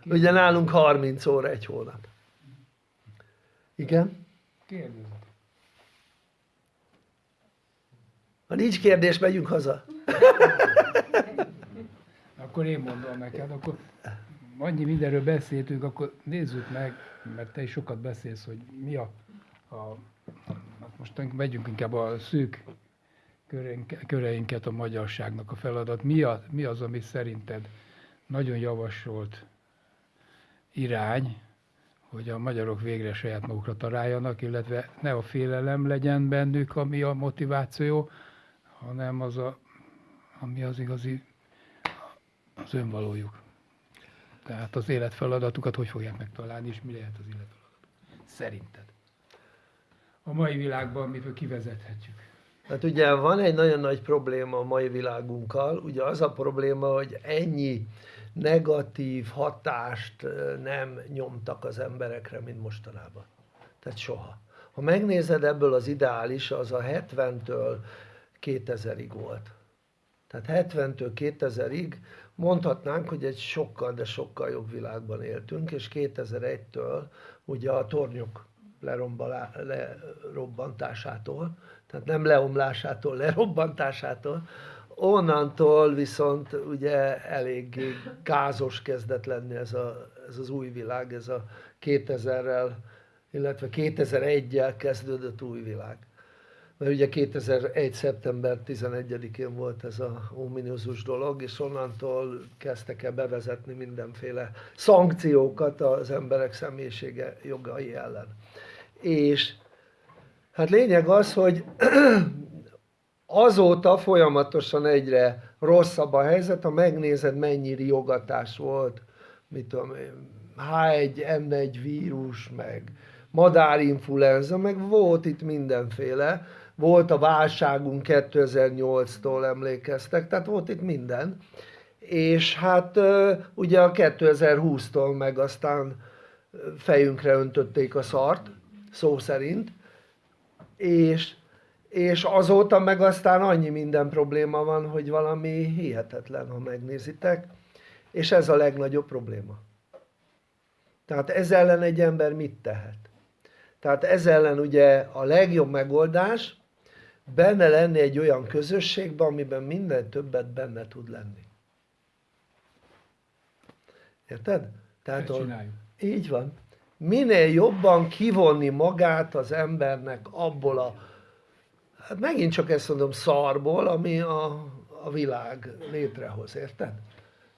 Ugye nálunk 30 óra egy hónap. Igen? Kérdezem. Ha nincs kérdés, megyünk haza. Akkor én mondom neked, akkor annyi mindenről beszéltünk, akkor nézzük meg, mert te is sokat beszélsz, hogy mi a, a hát most megyünk inkább a szűk köreink, köreinket a magyarságnak a feladat. Mi, a, mi az, ami szerinted nagyon javasolt irány, hogy a magyarok végre saját magukra találjanak, illetve ne a félelem legyen bennük, ami a motiváció, hanem az, a, ami az igazi az önvalójuk. Tehát az életfeladatukat hogy fogják megtalálni, és mi lehet az életfeladatuk? Szerinted? A mai világban mitől kivezethetjük? Hát ugye van egy nagyon nagy probléma a mai világunkkal, ugye az a probléma, hogy ennyi negatív hatást nem nyomtak az emberekre, mint mostanában. Tehát soha. Ha megnézed ebből az ideális, az a 70-től 2000-ig volt. Tehát 70-től 2000-ig mondhatnánk, hogy egy sokkal, de sokkal jobb világban éltünk, és 2001-től ugye a tornyok lerobbantásától, tehát nem leomlásától, lerobbantásától, onnantól viszont ugye eléggé gázos kezdett lenni ez, a, ez az új világ, ez a 2000-rel, illetve 2001-jel kezdődött új világ mert ugye 2001. szeptember 11-én volt ez a ominózus dolog, és onnantól kezdtek el bevezetni mindenféle szankciókat az emberek személyisége jogai ellen. És hát lényeg az, hogy azóta folyamatosan egyre rosszabb a helyzet, ha megnézed mennyi riogatás volt, mit tudom én, H1N1 vírus, meg madárinfluenza, meg volt itt mindenféle, volt a válságunk 2008-tól emlékeztek, tehát volt itt minden, és hát ugye a 2020-tól meg aztán fejünkre öntötték a szart, szó szerint, és, és azóta meg aztán annyi minden probléma van, hogy valami hihetetlen, ha megnézitek, és ez a legnagyobb probléma. Tehát ez ellen egy ember mit tehet? Tehát ez ellen ugye a legjobb megoldás, benne lenni egy olyan közösségben, amiben minden többet benne tud lenni. Érted? Tehát a, így van. Minél jobban kivonni magát az embernek abból a, hát megint csak ezt mondom, szarból, ami a, a világ létrehoz, érted?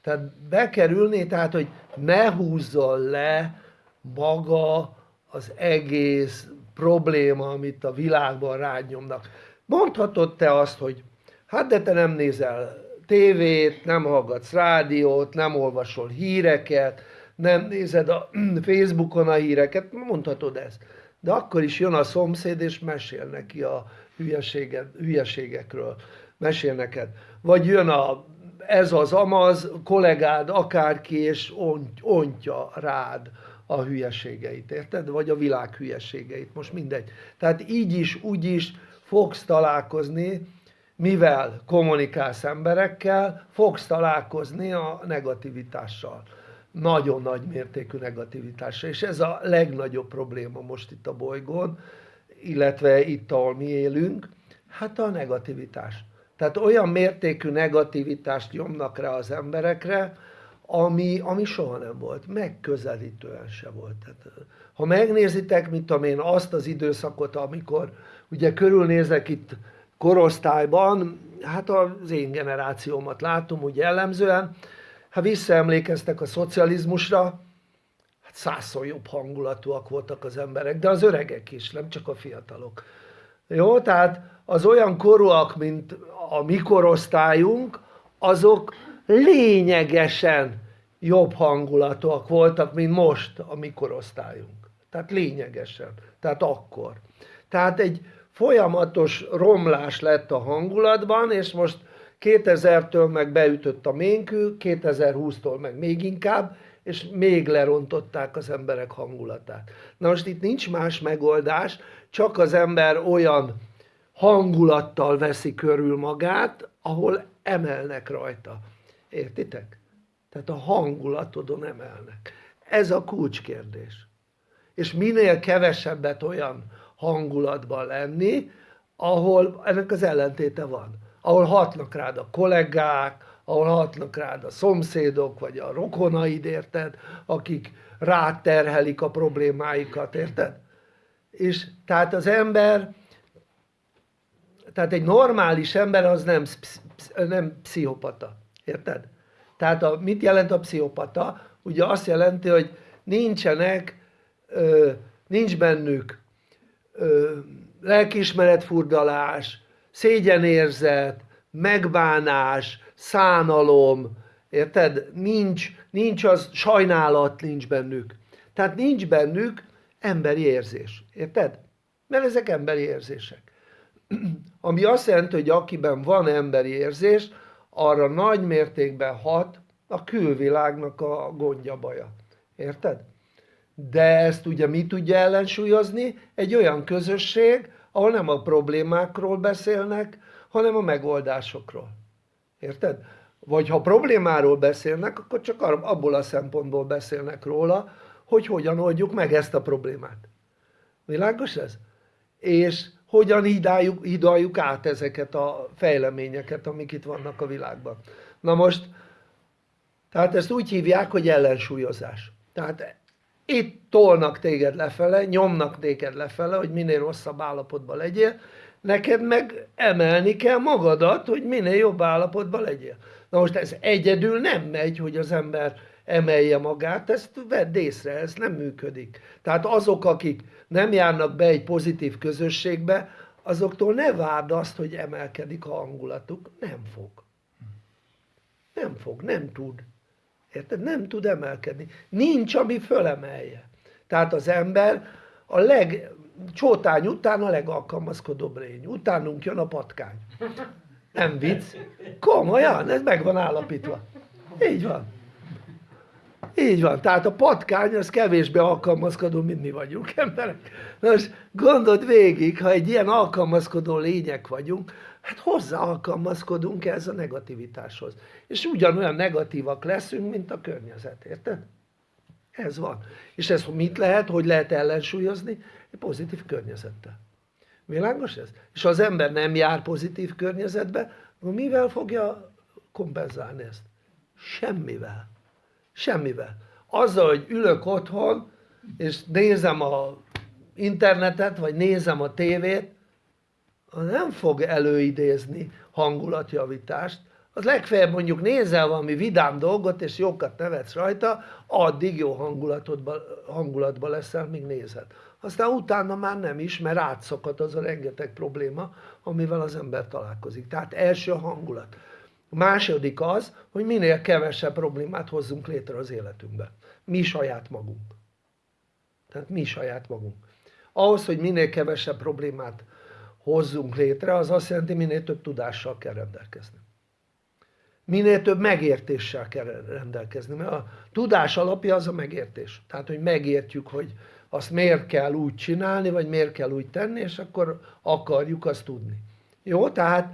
Tehát bekerülni, tehát hogy ne húzzon le maga az egész probléma, amit a világban rányomnak Mondhatod te azt, hogy hát de te nem nézel tévét, nem hallgatsz rádiót, nem olvasol híreket, nem nézed a Facebookon a híreket, mondhatod ezt. De akkor is jön a szomszéd és mesél neki a hülyeségekről, mesél neked. Vagy jön a, ez az amaz, kollégád, akárki, és ont, ontja rád a hülyeségeit, érted? Vagy a világ hülyeségeit, most mindegy. Tehát így is, úgy is, fogsz találkozni, mivel kommunikálsz emberekkel, fogsz találkozni a negativitással. Nagyon nagy mértékű negativitással. És ez a legnagyobb probléma most itt a bolygón, illetve itt, ahol mi élünk, hát a negativitás. Tehát olyan mértékű negativitást nyomnak rá az emberekre, ami, ami soha nem volt, megközelítően se volt. Tehát, ha megnézitek, mint tudom én, azt az időszakot, amikor ugye körülnézek itt korosztályban, hát az én generációmat látom úgy jellemzően, ha visszaemlékeztek a szocializmusra, hát százszor jobb hangulatúak voltak az emberek, de az öregek is, nem csak a fiatalok. Jó, tehát az olyan korúak, mint a mi korosztályunk, azok lényegesen jobb hangulatúak voltak, mint most a mi korosztályunk. Tehát lényegesen. Tehát akkor. Tehát egy folyamatos romlás lett a hangulatban, és most 2000-től meg beütött a ménkű, 2020-tól meg még inkább, és még lerontották az emberek hangulatát. Na most itt nincs más megoldás, csak az ember olyan hangulattal veszi körül magát, ahol emelnek rajta. Értitek? Tehát a hangulatodon emelnek. Ez a kulcskérdés. És minél kevesebbet olyan hangulatban lenni, ahol ennek az ellentéte van. Ahol hatnak rád a kollégák, ahol hatnak rád a szomszédok, vagy a rokonaid, érted? Akik ráterhelik a problémáikat, érted? És tehát az ember, tehát egy normális ember az nem, nem pszichopata, érted? Tehát a, mit jelent a pszichopata? Ugye azt jelenti, hogy nincsenek, ö, nincs bennük ö, lelkiismeretfurdalás, szégyenérzet, megbánás, szánalom, érted? Nincs, nincs az, sajnálat nincs bennük. Tehát nincs bennük emberi érzés, érted? Mert ezek emberi érzések. Ami azt jelenti, hogy akiben van emberi érzés, arra nagy mértékben hat a külvilágnak a gondja baja. Érted? De ezt ugye mi tudja ellensúlyozni? Egy olyan közösség, ahol nem a problémákról beszélnek, hanem a megoldásokról. Érted? Vagy ha problémáról beszélnek, akkor csak abból a szempontból beszélnek róla, hogy hogyan oldjuk meg ezt a problémát. Világos ez? És hogyan hidáljuk, hidaljuk át ezeket a fejleményeket, amik itt vannak a világban. Na most, tehát ezt úgy hívják, hogy ellensúlyozás. Tehát itt tolnak téged lefele, nyomnak téged lefele, hogy minél rosszabb állapotban legyél, neked meg emelni kell magadat, hogy minél jobb állapotban legyél. Na most ez egyedül nem megy, hogy az ember emelje magát, ezt vedd észre, ez nem működik. Tehát azok, akik nem járnak be egy pozitív közösségbe, azoktól ne várd azt, hogy emelkedik a hangulatuk, nem fog. Nem fog, nem tud. Érted? Nem tud emelkedni. Nincs, ami fölemelje. Tehát az ember a leg, csótány után a legalkalmazkodóbb lény. Utánunk jön a patkány. Nem vicc. Komolyan, ez meg van állapítva. Így van. Így van, tehát a patkány az kevésbé alkalmazkodó, mint mi vagyunk emberek. Na most gondold végig, ha egy ilyen alkalmazkodó lények vagyunk, hát hozzá alkalmazkodunk ez a negativitáshoz. És ugyanolyan negatívak leszünk, mint a környezet, érted? Ez van. És ez mit lehet, hogy lehet ellensúlyozni? Egy pozitív környezettel. Világos ez? És ha az ember nem jár pozitív környezetbe, mivel fogja kompenzálni ezt? Semmivel. Semmivel. Azzal, hogy ülök otthon, és nézem a internetet, vagy nézem a tévét, nem fog előidézni hangulatjavítást, az legfeljebb mondjuk nézel valami vidám dolgot, és jókat nevetsz rajta, addig jó hangulatodba, hangulatba leszel, míg nézed. Aztán utána már nem is, mert átszakad az a rengeteg probléma, amivel az ember találkozik. Tehát első hangulat. A második az, hogy minél kevesebb problémát hozzunk létre az életünkbe. Mi saját magunk. Tehát mi saját magunk. Ahhoz, hogy minél kevesebb problémát hozzunk létre, az azt jelenti, minél több tudással kell rendelkezni. Minél több megértéssel kell rendelkezni, mert a tudás alapja az a megértés. Tehát, hogy megértjük, hogy azt miért kell úgy csinálni, vagy miért kell úgy tenni, és akkor akarjuk azt tudni. Jó? Tehát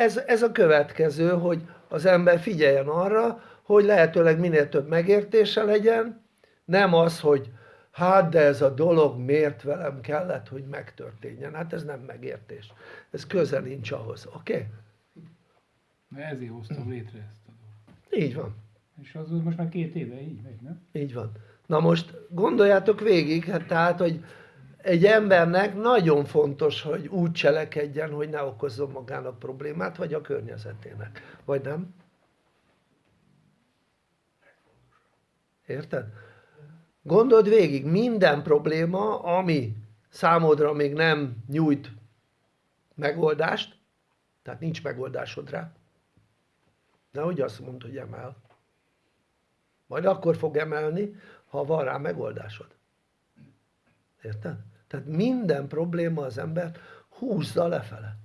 ez, ez a következő, hogy az ember figyeljen arra, hogy lehetőleg minél több megértése legyen, nem az, hogy hát de ez a dolog miért velem kellett, hogy megtörténjen. Hát ez nem megértés. Ez közel nincs ahhoz. Oké? Okay? Mert ezért hoztam létre ezt a dolgot. Így van. És az most már két éve így megy, nem? Így van. Na most gondoljátok végig, hát tehát, hogy egy embernek nagyon fontos, hogy úgy cselekedjen, hogy ne okozzon magának problémát, vagy a környezetének. Vagy nem? Érted? Gondold végig, minden probléma, ami számodra még nem nyújt megoldást, tehát nincs megoldásod rá, hogy azt mondod, hogy emel. Majd akkor fog emelni, ha van rá megoldásod. Érted? Tehát minden probléma az ember húzza lefele.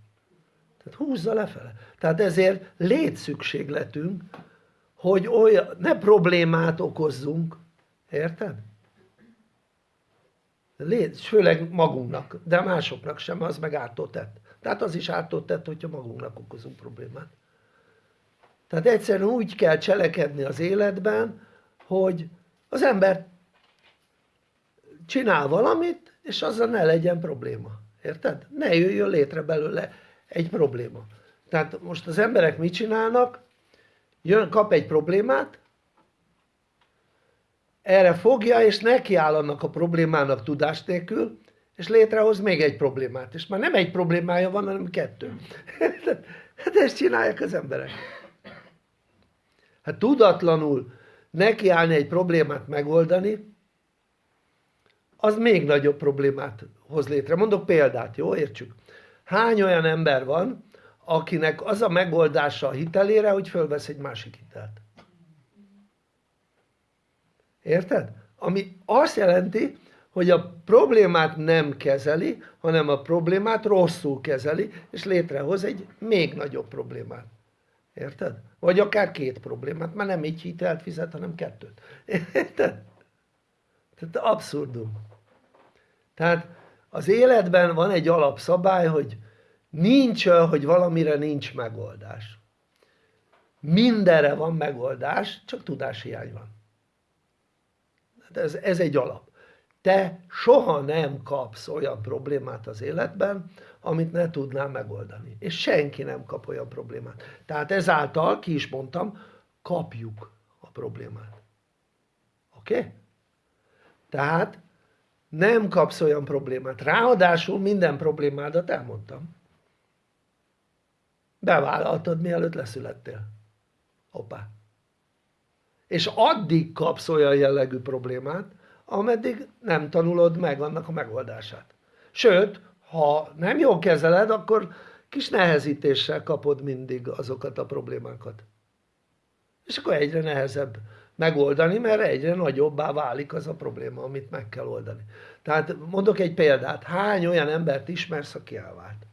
Tehát húzza lefele. Tehát ezért létszükségletünk, hogy olyan, ne problémát okozzunk, érted? Lét, főleg magunknak, de másoknak sem, az meg ártó. Tehát az is ártó tett, hogyha magunknak okozunk problémát. Tehát egyszerűen úgy kell cselekedni az életben, hogy az ember csinál valamit, és azzal ne legyen probléma. Érted? Ne jöjjön létre belőle egy probléma. Tehát most az emberek mit csinálnak? Jön, kap egy problémát, erre fogja és nekiáll annak a problémának tudás nélkül, és létrehoz még egy problémát. És már nem egy problémája van, hanem kettő. Hát ezt csinálják az emberek. Hát tudatlanul nekiállni egy problémát megoldani, az még nagyobb problémát hoz létre. Mondok példát, jó? Értsük. Hány olyan ember van, akinek az a megoldása a hitelére, hogy fölvesz egy másik hitelt? Érted? Ami azt jelenti, hogy a problémát nem kezeli, hanem a problémát rosszul kezeli, és létrehoz egy még nagyobb problémát. Érted? Vagy akár két problémát, már nem egy hitelt fizet, hanem kettőt. Érted? Tehát abszurdum. Tehát az életben van egy alapszabály, hogy nincs hogy valamire nincs megoldás. Mindenre van megoldás, csak tudáshiány van. Ez, ez egy alap. Te soha nem kapsz olyan problémát az életben, amit ne tudnál megoldani. És senki nem kap olyan problémát. Tehát ezáltal, ki is mondtam, kapjuk a problémát. Oké? Okay? Tehát nem kapsz olyan problémát. Ráadásul minden problémádat elmondtam. Bevállaltad mielőtt leszülettél. Hoppá. És addig kapsz olyan jellegű problémát, ameddig nem tanulod meg annak a megoldását. Sőt, ha nem jól kezeled, akkor kis nehezítéssel kapod mindig azokat a problémákat. És akkor egyre nehezebb megoldani, mert egyre nagyobbá válik az a probléma, amit meg kell oldani. Tehát mondok egy példát, hány olyan embert ismersz, aki elvált?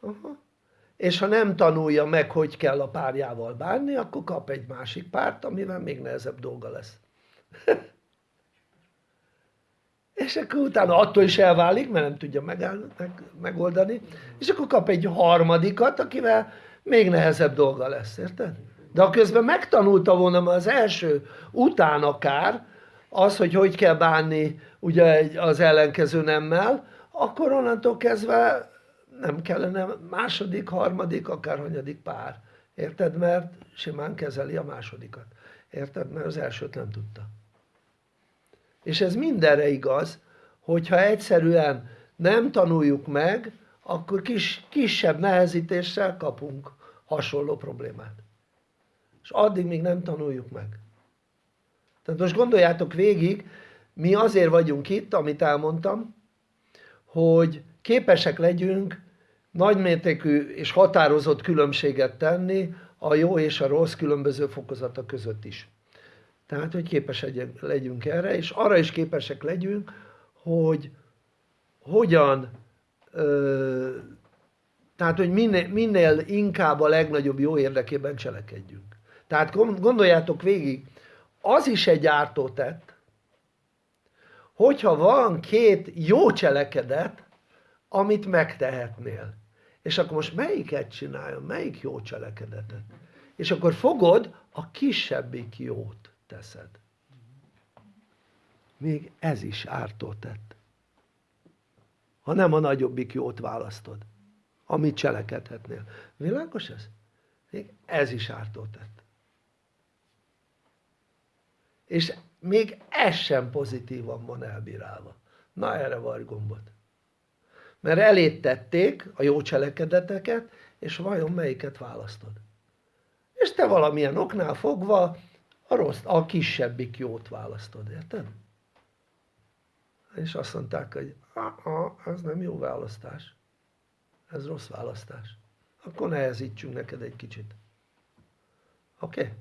Aha. És ha nem tanulja meg, hogy kell a párjával bánni, akkor kap egy másik párt, amivel még nehezebb dolga lesz. és akkor utána attól is elválik, mert nem tudja megáll, meg, megoldani, és akkor kap egy harmadikat, akivel még nehezebb dolga lesz, érted? De ha közben megtanulta volna az első után akár, az, hogy hogy kell bánni ugye az ellenkező nemmel, akkor onnantól kezdve nem kellene második, harmadik, akár hanyadik pár. Érted? Mert simán kezeli a másodikat. Érted? Mert az elsőt nem tudta. És ez mindenre igaz, hogyha egyszerűen nem tanuljuk meg, akkor kis, kisebb nehezítéssel kapunk hasonló problémát. És addig még nem tanuljuk meg. Tehát most gondoljátok végig, mi azért vagyunk itt, amit elmondtam, hogy képesek legyünk nagymértékű és határozott különbséget tenni a jó és a rossz különböző fokozata között is. Tehát, hogy képesek legyünk erre, és arra is képesek legyünk, hogy hogyan, ö, tehát, hogy minél, minél inkább a legnagyobb jó érdekében cselekedjünk. Tehát gondoljátok végig, az is egy ártó tett, hogyha van két jó cselekedet, amit megtehetnél. És akkor most melyiket csináljon, melyik jó cselekedetet? És akkor fogod, a kisebbik jót teszed. Még ez is ártó tett. Ha nem a nagyobbik jót választod, amit cselekedhetnél. Világos ez? Még ez is ártó tett. És még ez sem pozitívan van elbírálva. Na erre van gombot. Mert elét tették a jó cselekedeteket, és vajon melyiket választod? És te valamilyen oknál fogva a, rossz, a kisebbik jót választod, érted? És azt mondták, hogy ez nem jó választás. Ez rossz választás. Akkor nehezítsünk neked egy kicsit. Oké? Okay?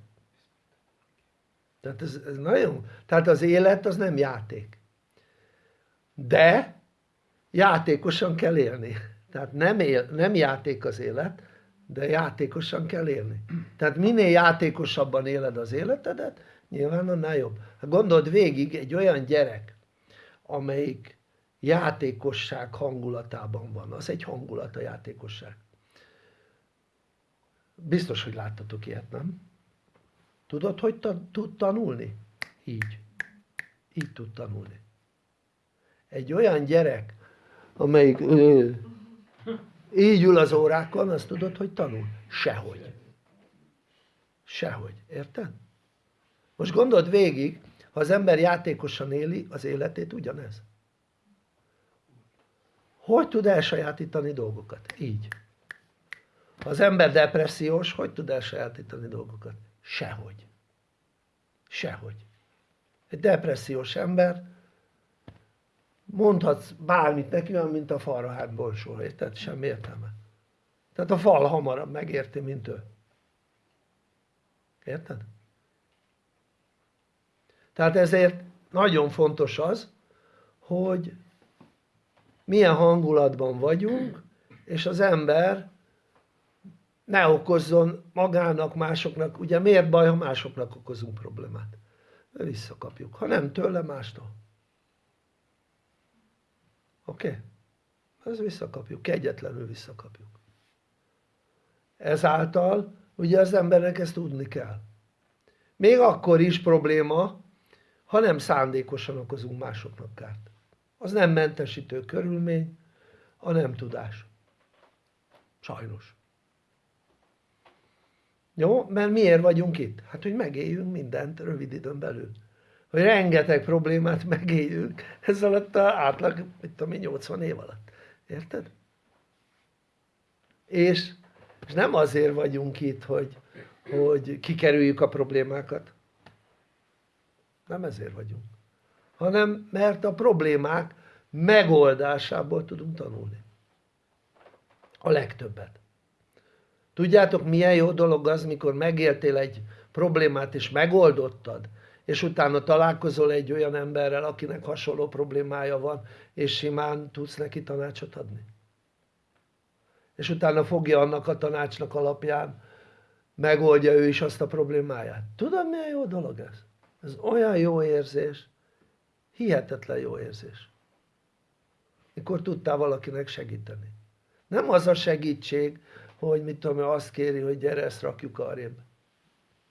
Tehát ez, ez nagyon, tehát az élet az nem játék. De játékosan kell élni. Tehát nem, él, nem játék az élet, de játékosan kell élni. Tehát minél játékosabban éled az életedet, nyilván annál jobb. Hát gondold végig egy olyan gyerek, amelyik játékosság hangulatában van. Az egy hangulat a játékosság. Biztos, hogy láttatok ilyet, nem? Tudod, hogy ta- tud tanulni? Így. Így tud tanulni. Egy olyan gyerek, amelyik ö, így ül az órákon, azt tudod, hogy tanul? Sehogy. Sehogy. Érted? Most gondold végig, ha az ember játékosan éli az életét, ugyanez. Hogy tud elsajátítani dolgokat? Így. Ha az ember depressziós, hogy tud elsajátítani dolgokat? Sehogy. Sehogy. Egy depressziós ember, mondhatsz bármit neki, olyan, mint a falra hát bolsó, érted? Semmi értelme. Tehát a fal hamarabb megérti, mint ő. Érted? Tehát ezért nagyon fontos az, hogy milyen hangulatban vagyunk, és az ember ne okozzon magának, másoknak, ugye miért baj, ha másoknak okozunk problémát? Mert visszakapjuk, ha nem tőle, mástól. Oké? Okay? Ez visszakapjuk, kegyetlenül visszakapjuk. Ezáltal ugye az embernek ezt tudni kell. Még akkor is probléma, ha nem szándékosan okozunk másoknak kárt. Az nem mentesítő körülmény, a nem tudás. Sajnos. Jó? Mert miért vagyunk itt? Hát, hogy megéljünk mindent rövid időn belül. Hogy rengeteg problémát megéljünk ez alatt a átlag, mit tudom én, 80 év alatt. Érted? És, és nem azért vagyunk itt, hogy, hogy kikerüljük a problémákat. Nem ezért vagyunk. Hanem mert a problémák megoldásából tudunk tanulni. A legtöbbet. Tudjátok milyen jó dolog az, mikor megéltél egy problémát és megoldottad, és utána találkozol egy olyan emberrel, akinek hasonló problémája van, és simán tudsz neki tanácsot adni. És utána fogja annak a tanácsnak alapján, megoldja ő is azt a problémáját. Tudod milyen jó dolog ez? Ez olyan jó érzés, hihetetlen jó érzés. Mikor tudtál valakinek segíteni. Nem az a segítség, hogy mit tudom én, azt kéri, hogy gyere, ezt rakjuk arrébb.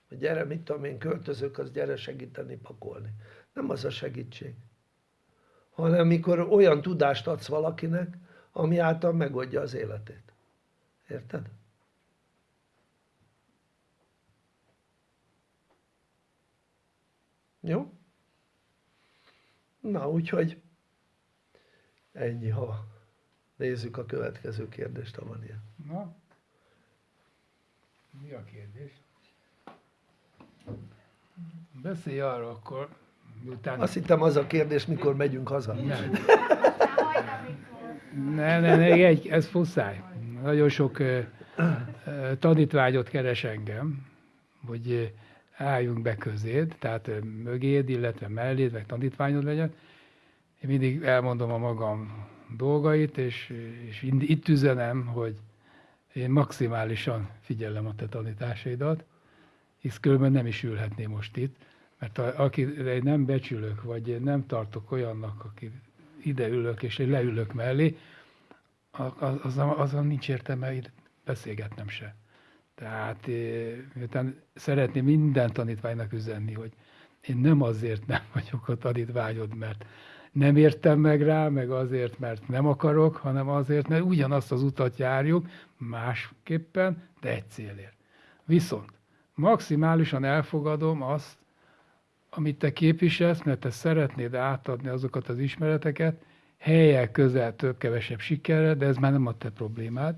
Hogy gyere, mit tudom én, költözök, az gyere segíteni, pakolni. Nem az a segítség. Hanem mikor olyan tudást adsz valakinek, ami által megoldja az életét. Érted? Jó? Na, úgyhogy ennyi, ha nézzük a következő kérdést, ha van ilyen. Na? Mi a kérdés? Beszélj arra akkor, miután... Azt hittem az a kérdés, mikor megyünk haza. Nem. Nem, nem, nem, egy, ez fuszáj. Nagyon sok tanítványot keres engem, hogy ö, álljunk be közéd, tehát mögéd, illetve melléd, meg tanítványod legyen. Én mindig elmondom a magam dolgait, és, és itt üzenem, hogy én maximálisan figyelem a te tanításaidat, hisz különben nem is ülhetném most itt, mert a, akire én nem becsülök, vagy én nem tartok olyannak, aki ide ülök, és én leülök mellé, az, az, azon nincs értelme beszélgetnem se. Tehát eh, miután szeretném minden tanítványnak üzenni, hogy én nem azért nem vagyok a tanítványod, mert nem értem meg rá, meg azért, mert nem akarok, hanem azért, mert ugyanazt az utat járjuk, másképpen, de egy célért. Viszont maximálisan elfogadom azt, amit te képviselsz, mert te szeretnéd átadni azokat az ismereteket, helyek közel több-kevesebb sikerrel, de ez már nem a te problémád,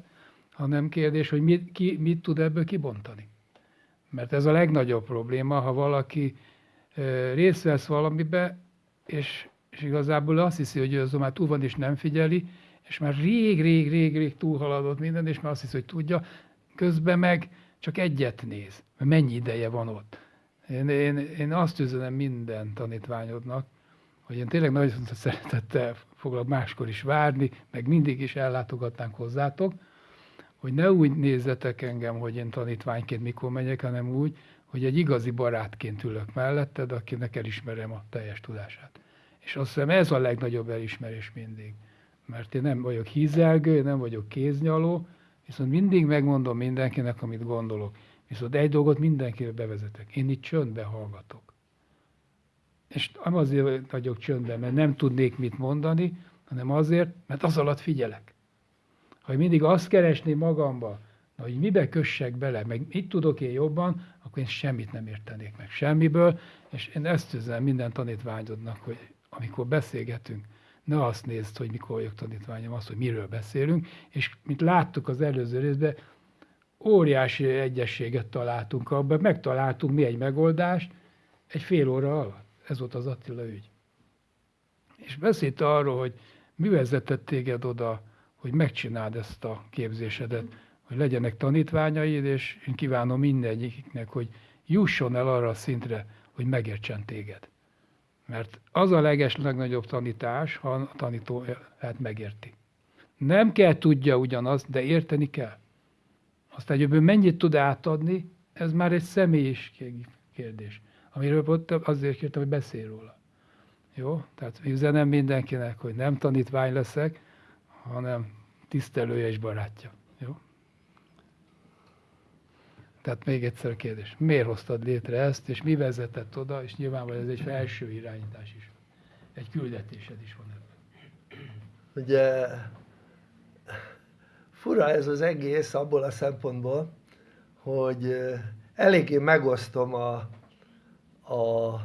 hanem kérdés, hogy mit, ki, mit tud ebből kibontani. Mert ez a legnagyobb probléma, ha valaki részt vesz valamibe, és, és igazából azt hiszi, hogy ő azon már túl van, és nem figyeli, és már rég, rég, rég, rég túlhaladott minden, és már azt hiszi, hogy tudja, közben meg csak egyet néz, mennyi ideje van ott. Én, én, én azt üzenem minden tanítványodnak, hogy én tényleg nagyon szeretettel foglak máskor is várni, meg mindig is ellátogatnánk hozzátok, hogy ne úgy nézzetek engem, hogy én tanítványként mikor megyek, hanem úgy, hogy egy igazi barátként ülök melletted, akinek elismerem a teljes tudását. És azt hiszem ez a legnagyobb elismerés mindig. Mert én nem vagyok hízelgő, nem vagyok kéznyaló, viszont mindig megmondom mindenkinek, amit gondolok. Viszont egy dolgot mindenkire bevezetek. Én itt csöndbe hallgatok. És nem azért vagyok csöndben, mert nem tudnék mit mondani, hanem azért, mert az alatt figyelek. Ha mindig azt keresném magamba, hogy mibe kössek bele, meg mit tudok én jobban, akkor én semmit nem értenék meg semmiből, és én ezt üzenem minden tanítványodnak, hogy amikor beszélgetünk, ne azt nézd, hogy mikor vagyok tanítványom, azt, hogy miről beszélünk, és mint láttuk az előző részben, óriási egyességet találtunk abban, megtaláltunk mi egy megoldást egy fél óra alatt. Ez volt az Attila ügy. És beszélt arról, hogy mi vezetett téged oda, hogy megcsináld ezt a képzésedet, hogy legyenek tanítványaid, és én kívánom mindegyiknek, hogy jusson el arra a szintre, hogy megértsen téged. Mert az a leges legnagyobb tanítás, ha a tanító hát megérti. Nem kell tudja ugyanazt, de érteni kell. Aztán hogy ő mennyit tud átadni, ez már egy személyis kérdés. Amiről ott azért kértem, hogy beszél róla. Jó? Tehát üzenem mindenkinek, hogy nem tanítvány leszek, hanem tisztelője és barátja. Jó? Tehát még egyszer a kérdés. Miért hoztad létre ezt, és mi vezetett oda, és nyilvánvalóan ez egy felső irányítás is. Egy küldetésed is van ebben. Ugye fura ez az egész abból a szempontból, hogy eléggé megosztom a, a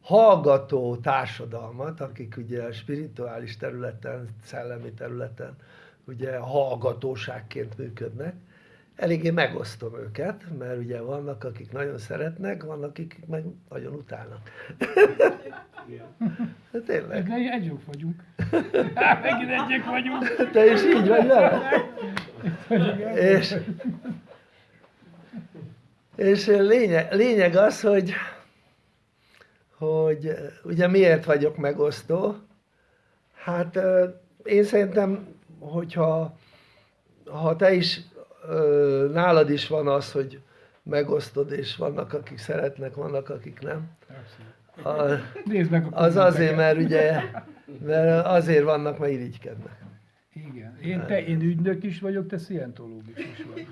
hallgató társadalmat, akik ugye a spirituális területen, szellemi területen ugye hallgatóságként működnek, eléggé megosztom őket, mert ugye vannak, akik nagyon szeretnek, vannak, akik meg nagyon utálnak. De tényleg. De egyok vagyunk. Megint egyek vagyunk. Te is így vagy vele? És, és lényeg, lényeg az, hogy, hogy ugye miért vagyok megosztó? Hát én szerintem, hogyha ha te is nálad is van az, hogy megosztod, és vannak, akik szeretnek, vannak, akik nem. A, Nézd meg a az azért, mert ugye, mert azért vannak, mert irigykednek. Igen. Én, te, én ügynök is vagyok, te szientológus is vagy.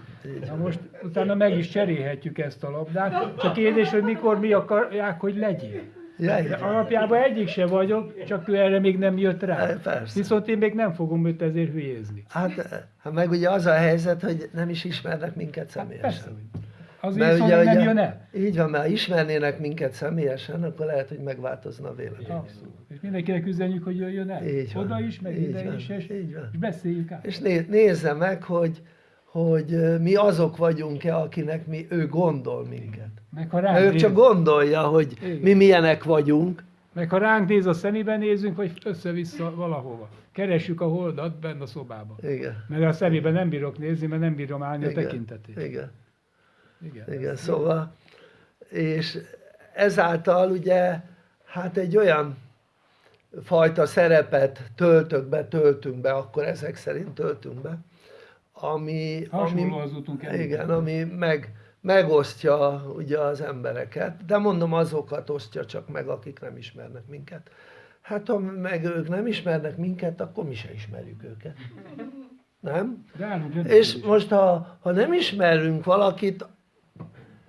Na most utána meg is cserélhetjük ezt a labdát, csak kérdés, hogy mikor mi akarják, hogy legyél. Ja, van. alapjában egyik se vagyok, csak ő erre még nem jött rá. Eh, persze. Viszont én még nem fogom őt ezért hülyézni. Hát, hát meg ugye az a helyzet, hogy nem is ismernek minket Persze, személyesen. hogy. Azért Mert viszont ugye, nem ugye- jön el. Így van, mert ismernének minket személyesen, akkor lehet, hogy megváltozna a vélemény. Abszolút. És mindenkinek üzenjük, hogy jöjjön el. Így van. Oda is, meg Így ide van. is, és, Így van. és beszéljük át. És né- nézze meg, hogy, hogy mi azok vagyunk-e, akinek mi, ő gondol minket. Meg ha ránk, ő csak gondolja, hogy Igen. mi milyenek vagyunk, meg ha ránk néz a szemébe nézünk, vagy össze-vissza valahova. Keressük a holdat benne a szobában. igen, Mert a szemébe nem bírok nézni, mert nem bírom állni a igen, tekintetét. igen, Igen. igen, szóval, és ezáltal ugye, hát egy olyan fajta szerepet töltök be, töltünk be, akkor ezek szerint töltünk be, ami, Hasonló ami, az utunk igen, ami meg, megosztja ugye az embereket, de mondom azokat osztja csak meg, akik nem ismernek minket. Hát ha meg ők nem ismernek minket, akkor mi se ismerjük őket. Nem? De állunk És most ha, ha nem ismerünk valakit,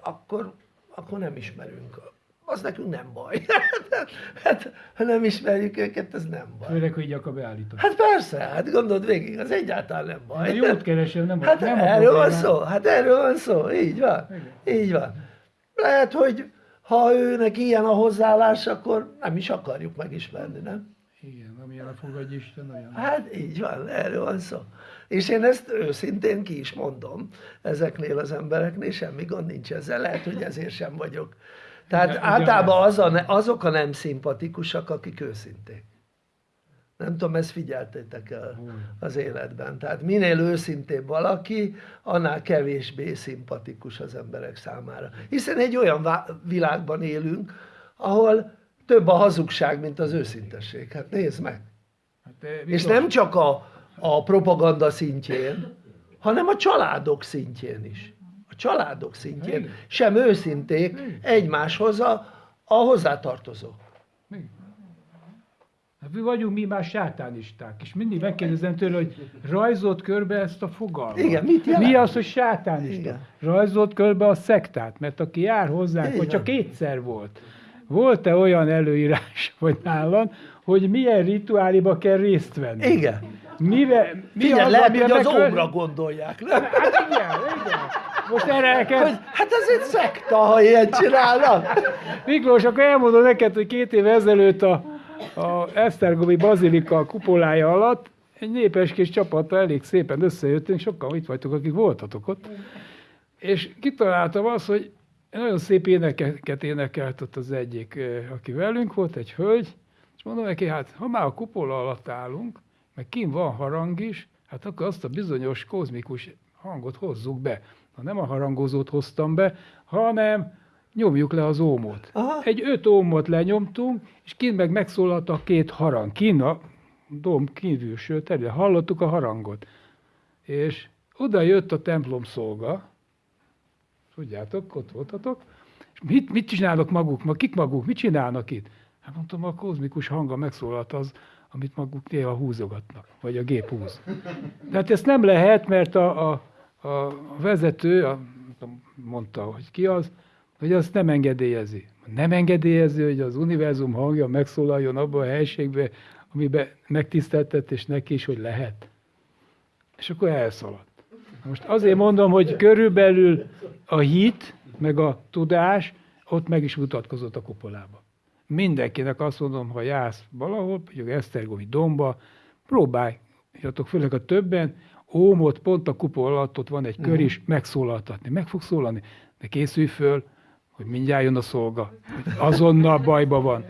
akkor, akkor nem ismerünk. Az nekünk nem baj. hát, ha nem ismerjük őket, ez nem baj. Főleg, hogy így akar beállítani. Hát persze, hát gondold végig, az egyáltalán nem De baj. jót keresem, nem, Hát nem erről van szó, hát erről van szó, így van, Igen. így van. Lehet, hogy ha őnek ilyen a hozzáállás, akkor nem is akarjuk megismerni, nem? Igen, amilyen a fogadj Isten, olyan. Hát így van, erről van szó. És én ezt őszintén ki is mondom ezeknél az embereknél, semmi gond nincs ezzel, lehet, hogy ezért sem vagyok. Tehát ugye általában az a, ne- azok a nem szimpatikusak, akik őszinték. Nem tudom, ezt figyeltétek el az életben. Tehát minél őszintébb valaki, annál kevésbé szimpatikus az emberek számára. Hiszen egy olyan világban élünk, ahol több a hazugság, mint az őszintesség. Hát nézd meg. Hát, eh, És nem csak a, a propaganda szintjén, hanem a családok szintjén is. A családok szintjén Igen. sem őszinték egymáshoz a, a hozzátartozók. Mi? Hát mi vagyunk mi már sátánisták, és mindig megkérdezem tőle, hogy rajzolt körbe ezt a fogalmat. Igen, mit jelent? Mi az, hogy sátánista? Igen. Rajzolt körbe a szektát, mert aki jár hozzánk, vagy csak kétszer volt. Volt-e olyan előírás, vagy nálam, hogy milyen rituáliba kell részt venni? Igen. Mivel, mi Figyelj, az, lehet, hogy az megkövet- óra gondolják, nem? Hát igen, igen. Most erre Hogy, elkezd... hát ez egy szekta, ha ilyen csinálnak. Miklós, akkor elmondom neked, hogy két év ezelőtt a, a Esztergomi Bazilika kupolája alatt egy népes kis csapattal elég szépen összejöttünk, sokan itt vagytok, akik voltatok ott, és kitaláltam azt, hogy nagyon szép énekeket énekelt ott az egyik, aki velünk volt, egy hölgy, és mondom neki, hát ha már a kupola alatt állunk, meg kim van harang is, hát akkor azt a bizonyos kozmikus hangot hozzuk be. Na nem a harangozót hoztam be, hanem nyomjuk le az ómot. Aha. Egy öt ómot lenyomtunk, és kint meg megszólalt a két harang. Kint a dom kívülső terület. Hallottuk a harangot. És oda jött a templom szolga, tudjátok, ott voltatok, és mit, mit csinálok maguk, ma kik maguk, mit csinálnak itt? Hát mondtam, a kozmikus hanga megszólalt az, amit maguk néha húzogatnak, vagy a gép húz. De hát ezt nem lehet, mert a, a, a vezető, a, mondta, hogy ki az, hogy azt nem engedélyezi. Nem engedélyezi, hogy az univerzum hangja megszólaljon abba a helységbe, amiben megtiszteltett, és neki is, hogy lehet. És akkor elszaladt. Most azért mondom, hogy körülbelül a hit, meg a tudás ott meg is mutatkozott a kupolába. Mindenkinek azt mondom, ha jársz valahol, mondjuk Esztergomi domba, próbáljatok, főleg a többen, ómot pont a kupola alatt ott van egy kör is, megszólaltatni. Meg fog szólalni, de készülj föl, hogy mindjárt jön a szolga, azonnal bajba van.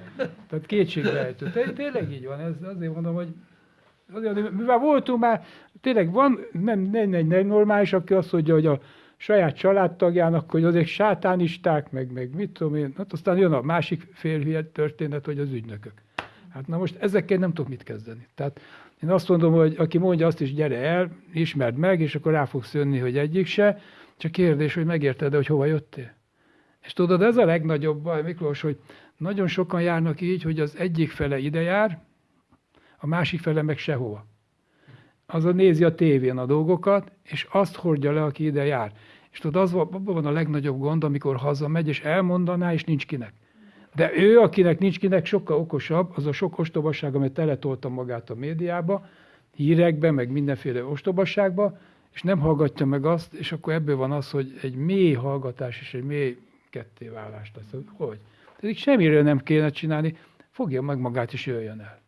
Tehát kétségbejtő. Té- Tényleg így van, ez azért mondom, hogy azért, mivel voltunk már, tényleg van, nem, nem, nem, nem normális, aki azt mondja, hogy a saját családtagjának, hogy azok sátánisták, meg, meg mit tudom én, hát aztán jön a másik fél történet, hogy az ügynökök. Hát na most ezekkel nem tudok mit kezdeni. Tehát én azt mondom, hogy aki mondja azt is, gyere el, ismerd meg, és akkor rá fogsz jönni, hogy egyik se, csak kérdés, hogy megérted hogy hova jöttél. És tudod, ez a legnagyobb baj, Miklós, hogy nagyon sokan járnak így, hogy az egyik fele ide jár, a másik fele meg sehova. Az a nézi a tévén a dolgokat, és azt hordja le, aki ide jár. És tudod, az van, abban van a legnagyobb gond, amikor hazamegy, és elmondaná, és nincs kinek. De ő, akinek nincs kinek, sokkal okosabb, az a sok ostobaság, amit teletolta magát a médiába, hírekbe, meg mindenféle ostobasságba, és nem hallgatja meg azt, és akkor ebből van az, hogy egy mély hallgatás és egy mély kettéválás lesz. Hogy? Pedig semmiről nem kéne csinálni, fogja meg magát és jöjjön el.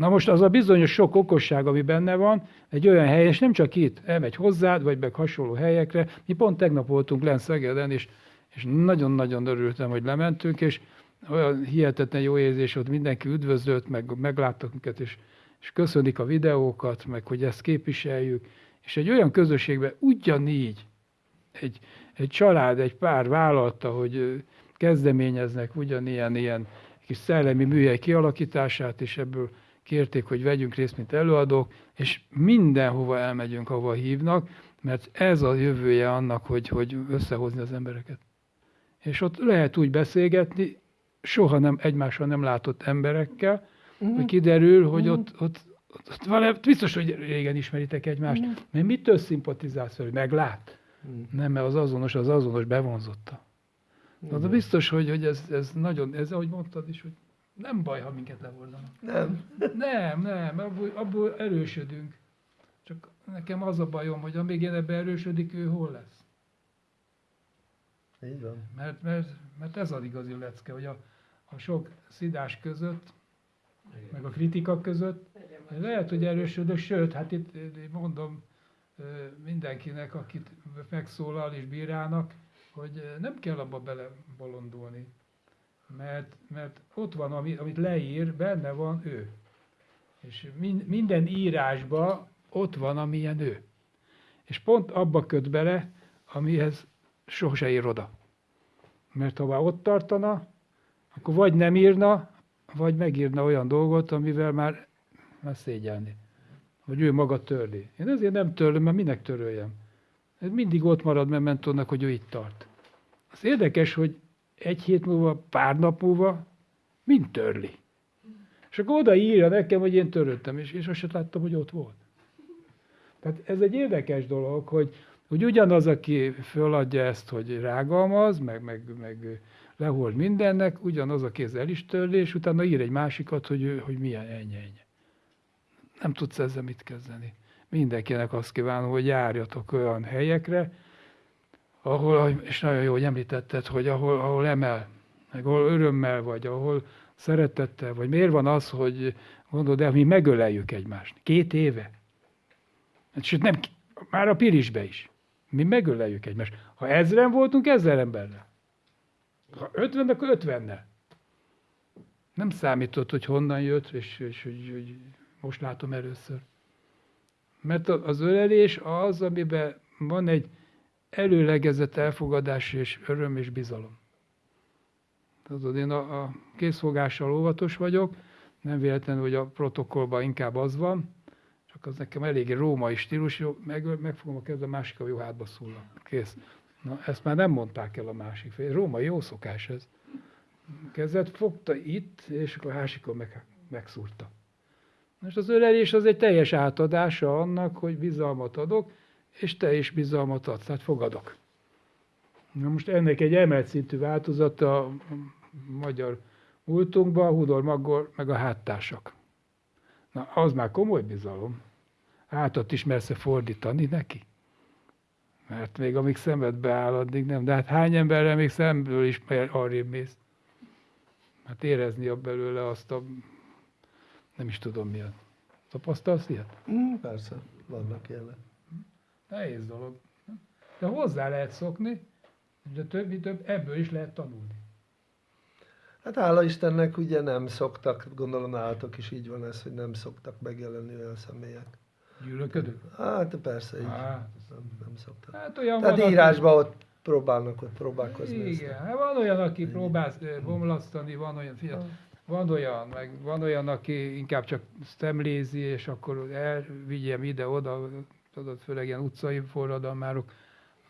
Na most az a bizonyos sok okosság, ami benne van, egy olyan hely, és nem csak itt, elmegy hozzád, vagy meg hasonló helyekre. Mi pont tegnap voltunk Len Szegeden, és, és nagyon-nagyon örültem, hogy lementünk, és olyan hihetetlen jó érzés, ott mindenki üdvözölt, meg megláttak minket, és, és köszönik a videókat, meg hogy ezt képviseljük. És egy olyan közösségben ugyanígy egy, egy család, egy pár vállalta, hogy kezdeményeznek ugyanilyen ilyen kis szellemi műhely kialakítását, és ebből kérték, hogy vegyünk részt, mint előadók, és mindenhova elmegyünk, ahova hívnak, mert ez a jövője annak, hogy, hogy összehozni az embereket. És ott lehet úgy beszélgetni, soha nem egymással nem látott emberekkel, hogy kiderül, hogy ott, ott, ott, ott valami, biztos, hogy régen ismeritek egymást, mert mitől szimpatizálsz velük? Meglát? Nem, mert az azonos, az azonos bevonzotta. Na, de biztos, hogy, hogy ez, ez nagyon, ez ahogy mondtad is, hogy nem baj, ha minket lehordanak. Nem. Nem, nem, abból, abból erősödünk. Csak nekem az a bajom, hogy amíg én ebbe erősödik, ő hol lesz. Így van. Mert, mert, mert ez az igazi lecke, hogy a, a sok szidás között, meg a kritika között, lehet, hogy erősödök, sőt, hát itt itt mondom mindenkinek, akit megszólal és bírálnak, hogy nem kell abba belebolondulni. Mert, mert ott van, ami, amit leír, benne van ő. És min, minden írásba ott van, amilyen ő. És pont abba köt bele, amihez sose ér oda. Mert ha már ott tartana, akkor vagy nem írna, vagy megírna olyan dolgot, amivel már, már szégyelni. Vagy ő maga törli. Én ezért nem törlöm, mert minek töröljem. Ez mindig ott marad mementónak, hogy ő itt tart. Az érdekes, hogy egy hét múlva, pár nap múlva mind törli. És akkor oda írja nekem, hogy én töröltem, és, és azt láttam, hogy ott volt. Tehát ez egy érdekes dolog, hogy, hogy ugyanaz, aki föladja ezt, hogy rágalmaz, meg, meg, meg lehord mindennek, ugyanaz, aki ez el is törli, és utána ír egy másikat, hogy, hogy milyen ennyi. Nem tudsz ezzel mit kezdeni. Mindenkinek azt kívánom, hogy járjatok olyan helyekre, ahol, és nagyon jó, hogy említetted, hogy ahol, ahol emel, meg ahol örömmel vagy, ahol szeretettel vagy. Miért van az, hogy gondolod, de mi megöleljük egymást? Két éve. Sőt, nem, már a Pirisbe is. Mi megöleljük egymást. Ha ezren voltunk, ezzel emberrel. Ha ötven, akkor ötvennel. Nem számított, hogy honnan jött, és, és hogy, hogy most látom először. Mert az ölelés az, amiben van egy előlegezett elfogadás és öröm és bizalom. Tudod, én a, a készfogással óvatos vagyok, nem véletlenül, hogy a protokollban inkább az van, csak az nekem eléggé római stílus, jó, meg, megfogom a kezem, másik a jó hátba szúrlak. Kész. Na, ezt már nem mondták el a másik fél. Római jó szokás ez. Kezet fogta itt, és akkor a másikon meg, megszúrta. Most az ölelés az egy teljes átadása annak, hogy bizalmat adok, és te is bizalmat adsz, tehát fogadok. Na most ennek egy emelt szintű változata a magyar múltunkban, Hudor Magor, meg a háttársak. Na, az már komoly bizalom. Hátat is mersz fordítani neki? Mert még amíg szemedbe áll, addig nem. De hát hány emberrel még szemből is arrébb mész? Hát érezni a belőle azt a... Nem is tudom milyen. Tapasztalsz ilyet? Mm, persze, vannak ilyenek. Nehéz dolog. De hozzá lehet szokni, de többi több, ebből is lehet tanulni. Hát hála Istennek ugye nem szoktak, gondolom nálatok is így van ez, hogy nem szoktak megjelenni olyan személyek. Gyűlölködök? Hát persze így. Hát, Nem, nem szoktak. hát olyan Tehát van, aki- írásban ott próbálnak ott próbálkozni. Igen, aztán. hát van olyan, aki próbál eh, bomlasztani, van olyan, figyelj, van olyan, meg van olyan, aki inkább csak szemlézi, és akkor elvigyem ide-oda, tudod, főleg ilyen utcai forradalmárok,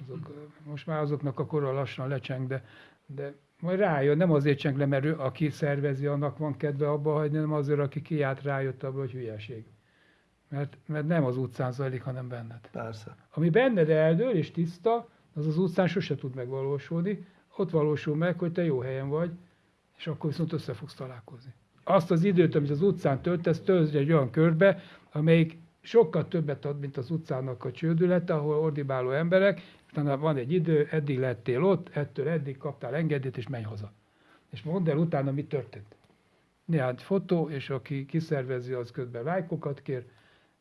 azok, most már azoknak a kora lassan lecseng, de, de majd rájön, nem azért cseng le, mert ő, aki szervezi, annak van kedve abba hagyni, hanem azért, aki kiállt, rájött abba, hogy hülyeség. Mert, mert nem az utcán zajlik, hanem benned. Persze. Ami benned eldől és tiszta, az az utcán sose tud megvalósulni. Ott valósul meg, hogy te jó helyen vagy, és akkor viszont össze fogsz találkozni. Azt az időt, amit az utcán töltesz, töltsd egy olyan körbe, amelyik sokkal többet ad, mint az utcának a csődülete, ahol ordibáló emberek, utána van egy idő, eddig lettél ott, ettől eddig kaptál engedélyt, és menj haza. És mondd el utána, mi történt. Néhány fotó, és aki kiszervezi, az közben lájkokat kér,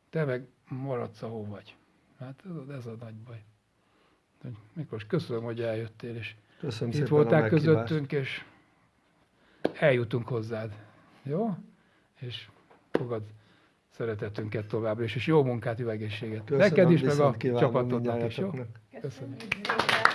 te meg maradsz, ahol vagy. Hát tudod, ez a nagy baj. Miklós, köszönöm, hogy eljöttél, és Köszönöm itt voltál közöttünk, és eljutunk hozzád. Jó? És fogad szeretetünket továbbra is, és jó munkát, jó egészséget. Köszönöm, Neked is, meg a csapatodnak is, jó? Köszönöm. Köszönjük.